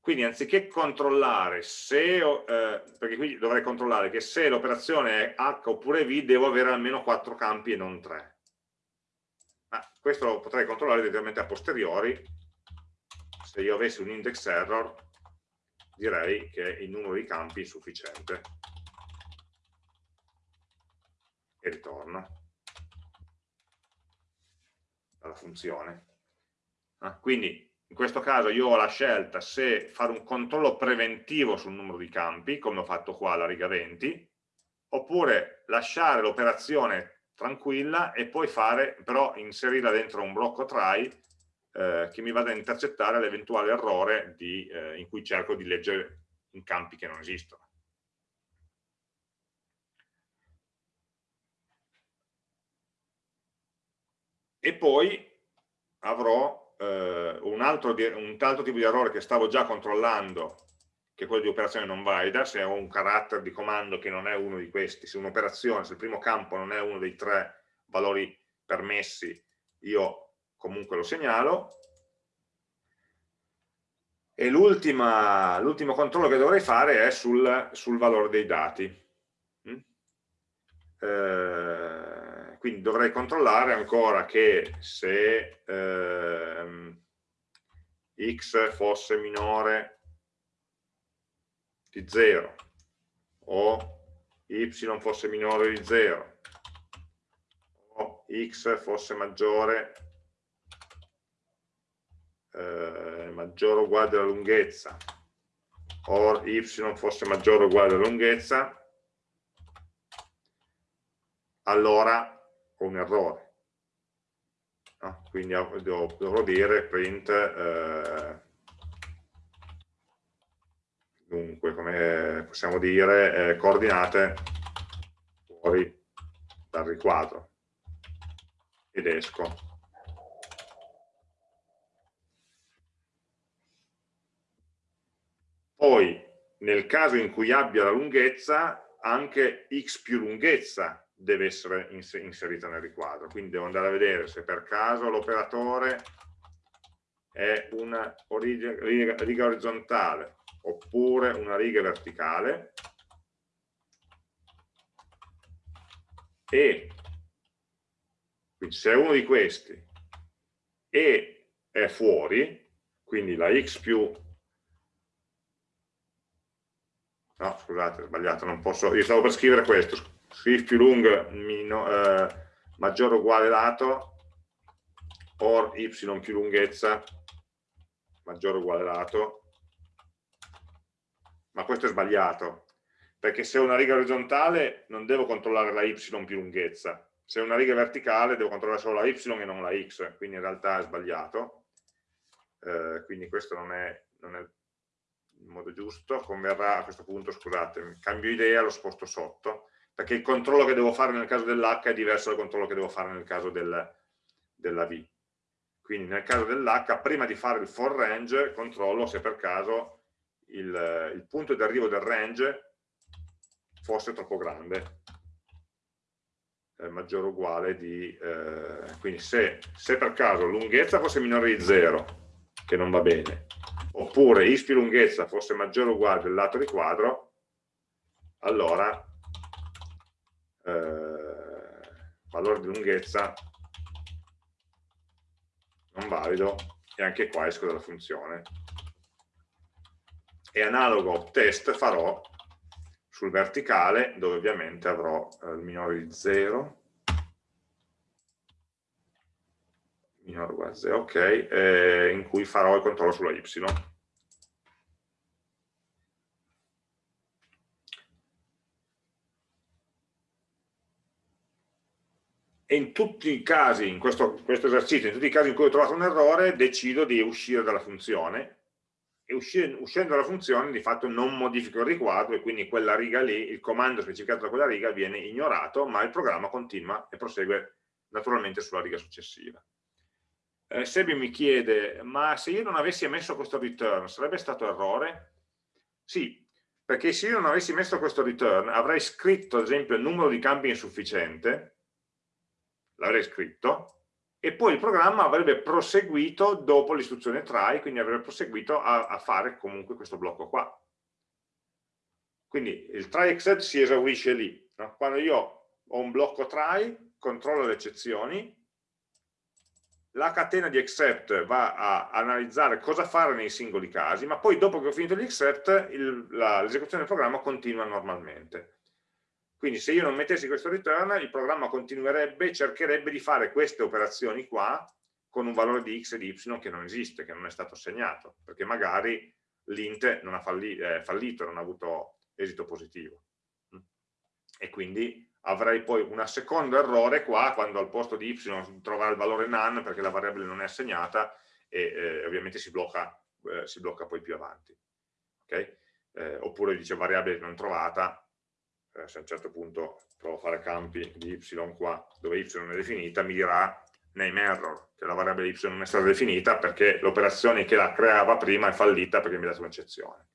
Quindi anziché controllare se, eh, perché qui dovrei controllare che se l'operazione è H oppure V devo avere almeno 4 campi e non 3. Ma questo lo potrei controllare direttamente a posteriori, se io avessi un index error direi che il numero di campi è sufficiente e ritorno dalla funzione. Ah, quindi in questo caso io ho la scelta se fare un controllo preventivo sul numero di campi, come ho fatto qua alla riga 20, oppure lasciare l'operazione tranquilla e poi fare, però inserirla dentro un blocco try eh, che mi vada a intercettare l'eventuale errore di, eh, in cui cerco di leggere in campi che non esistono. E poi avrò eh, un, altro, un altro tipo di errore che stavo già controllando che è quello di operazione non valida, se ho un carattere di comando che non è uno di questi, se un'operazione, se il primo campo non è uno dei tre valori permessi, io comunque lo segnalo. E l'ultimo controllo che dovrei fare è sul, sul valore dei dati. Mm? Eh, quindi dovrei controllare ancora che se ehm, x fosse minore di 0 o y fosse minore di 0 o x fosse maggiore eh, maggiore o uguale alla lunghezza o y fosse maggiore o uguale alla lunghezza allora ho un errore. No? Quindi dovrò dire print, eh, dunque, come possiamo dire, eh, coordinate fuori dal riquadro. Ed esco. Poi, nel caso in cui abbia la lunghezza, anche x più lunghezza deve essere inserita nel riquadro. Quindi devo andare a vedere se per caso l'operatore è una riga, riga orizzontale oppure una riga verticale e quindi se è uno di questi e è fuori, quindi la x più no scusate ho sbagliato, non posso, io stavo per scrivere questo if più mino, eh, maggiore o uguale lato or y più lunghezza maggiore o uguale lato. Ma questo è sbagliato perché se ho una riga orizzontale non devo controllare la y più lunghezza. Se è una riga verticale devo controllare solo la y e non la x quindi in realtà è sbagliato. Eh, quindi questo non è, non è il modo giusto. Converrà a questo punto scusate cambio idea, lo sposto sotto perché il controllo che devo fare nel caso dell'H è diverso dal controllo che devo fare nel caso del, della V. Quindi nel caso dell'H, prima di fare il for range, controllo se per caso il, il punto di arrivo del range fosse troppo grande, maggiore o uguale di... Eh, quindi se, se per caso lunghezza fosse minore di 0, che non va bene, oppure is più lunghezza fosse maggiore o uguale del lato di quadro, allora valore di lunghezza non valido e anche qua esco dalla funzione. E analogo test farò sul verticale dove ovviamente avrò eh, il minore di 0 minore uguale a 0 ok eh, in cui farò il controllo sulla y in tutti i casi, in questo, questo, esercizio, in tutti i casi in cui ho trovato un errore, decido di uscire dalla funzione e uscire, uscendo dalla funzione di fatto non modifico il riquadro e quindi quella riga lì, il comando specificato da quella riga viene ignorato, ma il programma continua e prosegue naturalmente sulla riga successiva. Eh, Sebi mi chiede, ma se io non avessi emesso questo return, sarebbe stato errore? Sì, perché se io non avessi messo questo return, avrei scritto ad esempio il numero di campi insufficiente, l'avrei scritto, e poi il programma avrebbe proseguito dopo l'istruzione try, quindi avrebbe proseguito a, a, fare comunque questo blocco qua. Quindi il try except si esaurisce lì. No? Quando io ho un blocco try, controllo le eccezioni, la catena di except va a analizzare cosa fare nei singoli casi, ma poi dopo che ho finito gli except l'esecuzione del programma continua normalmente. Quindi se io non mettessi questo return, il programma continuerebbe, cercherebbe di fare queste operazioni qua con un valore di x e di y che non esiste, che non è stato assegnato, perché magari l'int falli, eh, fallito, non ha avuto esito positivo. E quindi avrei poi un secondo errore qua, quando al posto di y trovare il valore none, perché la variabile non è assegnata, e eh, ovviamente si blocca, eh, si blocca poi più avanti. Okay? Eh, oppure dice variabile non trovata, eh, se a un certo punto provo a fare campi di y qua, dove y non è definita, mi dirà name error, che la variabile y non è stata definita perché l'operazione che la creava prima è fallita perché mi ha dato un'eccezione.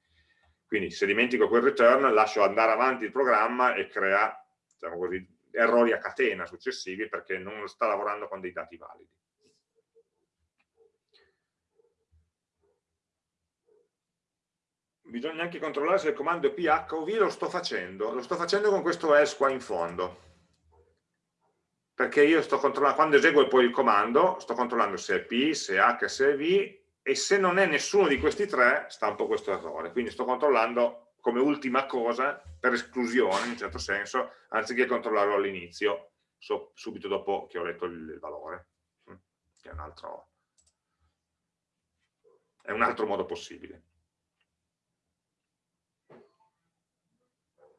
Quindi se dimentico quel return, lascio andare avanti il programma e crea diciamo così, errori a catena successivi perché non sta lavorando con dei dati validi. Bisogna anche controllare se il comando è ph o v, lo sto facendo, lo sto facendo con questo else qua in fondo, perché io sto controllando, quando eseguo poi il comando, sto controllando se è p, se è h, se è v, e se non è nessuno di questi tre, stampo questo errore, quindi sto controllando come ultima cosa, per esclusione in un certo senso, anziché controllarlo all'inizio, so, subito dopo che ho letto il, il valore, che è un altro, è un altro modo possibile.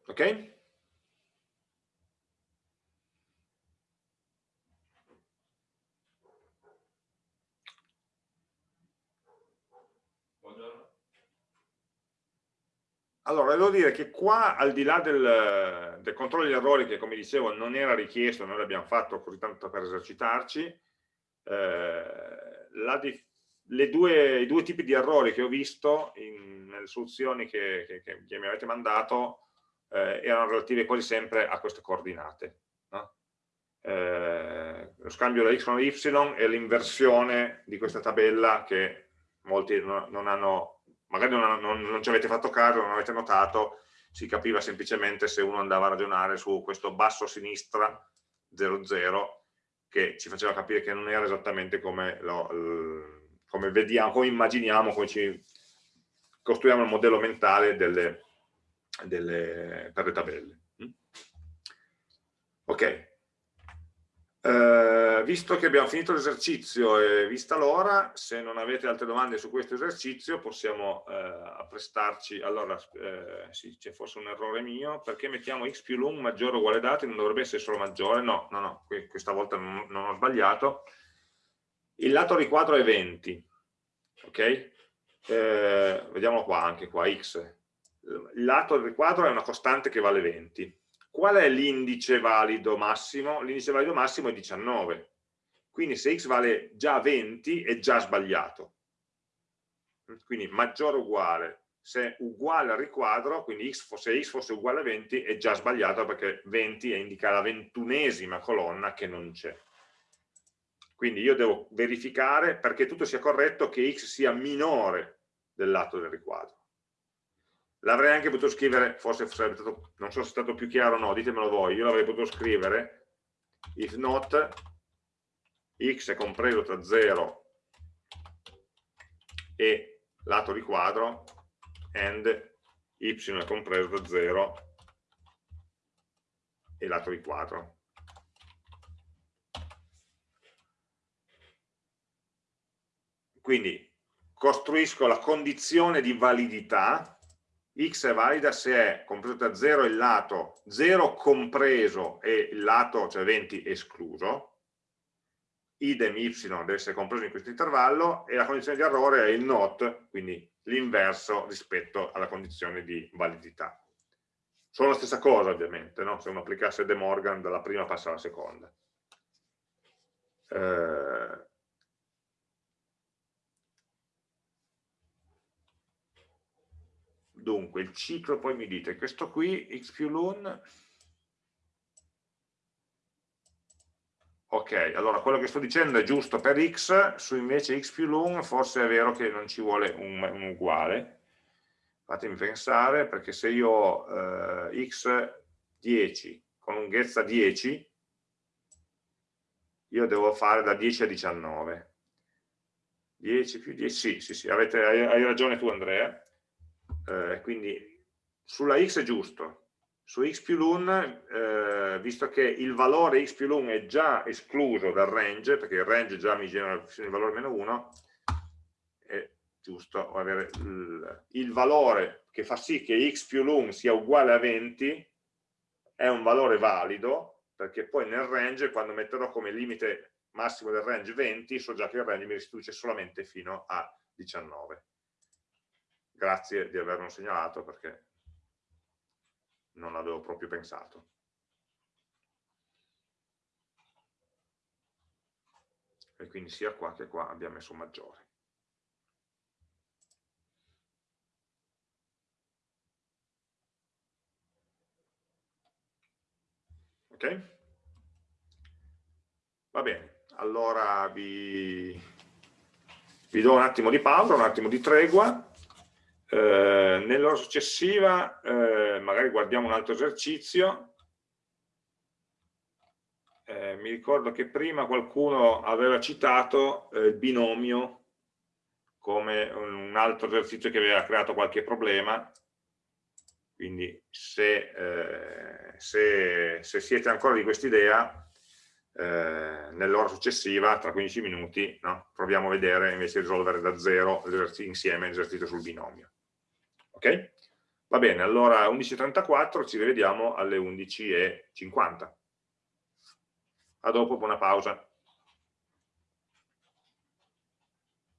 Ok? Allora, devo dire che qua, al di là del, del, controllo degli errori, che come dicevo non era richiesto, noi l'abbiamo fatto così tanto per esercitarci, eh, due, i due tipi di errori che ho visto in, nelle soluzioni che, che, che, mi avete mandato eh, erano relative quasi sempre a queste coordinate. No? Eh, lo scambio da x con y e l'inversione di questa tabella che molti non, non hanno, magari non, non, non, ci avete fatto caso, non avete notato, si capiva semplicemente se uno andava a ragionare su questo basso sinistra 00 che ci faceva capire che non era esattamente come, lo, come vediamo, come immaginiamo, come ci costruiamo il modello mentale delle, delle, per le tabelle. Mm? Ok, uh, visto che abbiamo finito l'esercizio e vista l'ora, se non avete altre domande su questo esercizio possiamo uh, apprestarci, allora uh, sì, c'è forse un errore mio, perché mettiamo x più lung maggiore o uguale dati, non dovrebbe essere solo maggiore, no, no, no, questa volta non, non ho sbagliato, il lato riquadro è 20, ok? Eh, vediamolo qua, anche qua, x lato del riquadro è una costante che vale 20. Qual è l'indice valido massimo? L'indice valido massimo è 19. Quindi se x vale già 20 è già sbagliato. Quindi maggiore o uguale. Se uguale al riquadro, quindi x, se x fosse uguale a 20 è già sbagliato perché 20 indica la ventunesima colonna che non c'è. Quindi io devo verificare perché tutto sia corretto che x sia minore del lato del riquadro l'avrei anche potuto scrivere, forse sarebbe stato, non so se è stato più chiaro o no, ditemelo voi, io l'avrei potuto scrivere if not x è compreso tra 0 e lato di quadro and y è compreso tra 0 e lato di quadro. Quindi costruisco la condizione di validità, x è valida se è compreso da 0 il lato 0 compreso e il lato, cioè 20, escluso, idem y deve essere compreso in questo intervallo e la condizione di errore è il not, quindi l'inverso rispetto alla condizione di validità. Sono la stessa cosa ovviamente, no? se uno applicasse De Morgan dalla prima passa alla seconda. Eh, dunque, il ciclo poi mi dite, questo qui, x più l'un, ok, allora quello che sto dicendo è giusto per x, su invece x più l'un forse è vero che non ci vuole un, un uguale, fatemi pensare, perché se io ho eh, x 10 con lunghezza 10, io devo fare da 10 a 19. 10 più 10, sì, sì, sì, avete, hai, hai ragione tu Andrea, eh, quindi sulla x è giusto, su x più l'un, eh, visto che il valore x più l'un è già escluso dal range, perché il range già mi genera il valore meno 1, è giusto avere il, il valore che fa sì che x più l'un sia uguale a 20, è un valore valido, perché poi nel range, quando metterò come limite massimo del range 20, so già che il range mi restituisce solamente fino a 19 grazie di averlo segnalato perché non avevo proprio pensato. E quindi sia qua che qua abbiamo messo maggiore. Ok? Va bene, allora vi, vi do un attimo di pausa, un attimo di tregua eh, nell'ora successiva eh, magari guardiamo un altro esercizio. Eh, mi ricordo che prima qualcuno aveva citato eh, il binomio come un altro esercizio che aveva creato qualche problema, quindi se, eh, se, se siete ancora di quest'idea, nell'ora successiva, tra 15 minuti, no? proviamo a vedere invece di risolvere da zero insieme l'esercizio sul binomio. Ok? Va bene, allora 11.34 ci rivediamo alle 11.50. A dopo, buona pausa.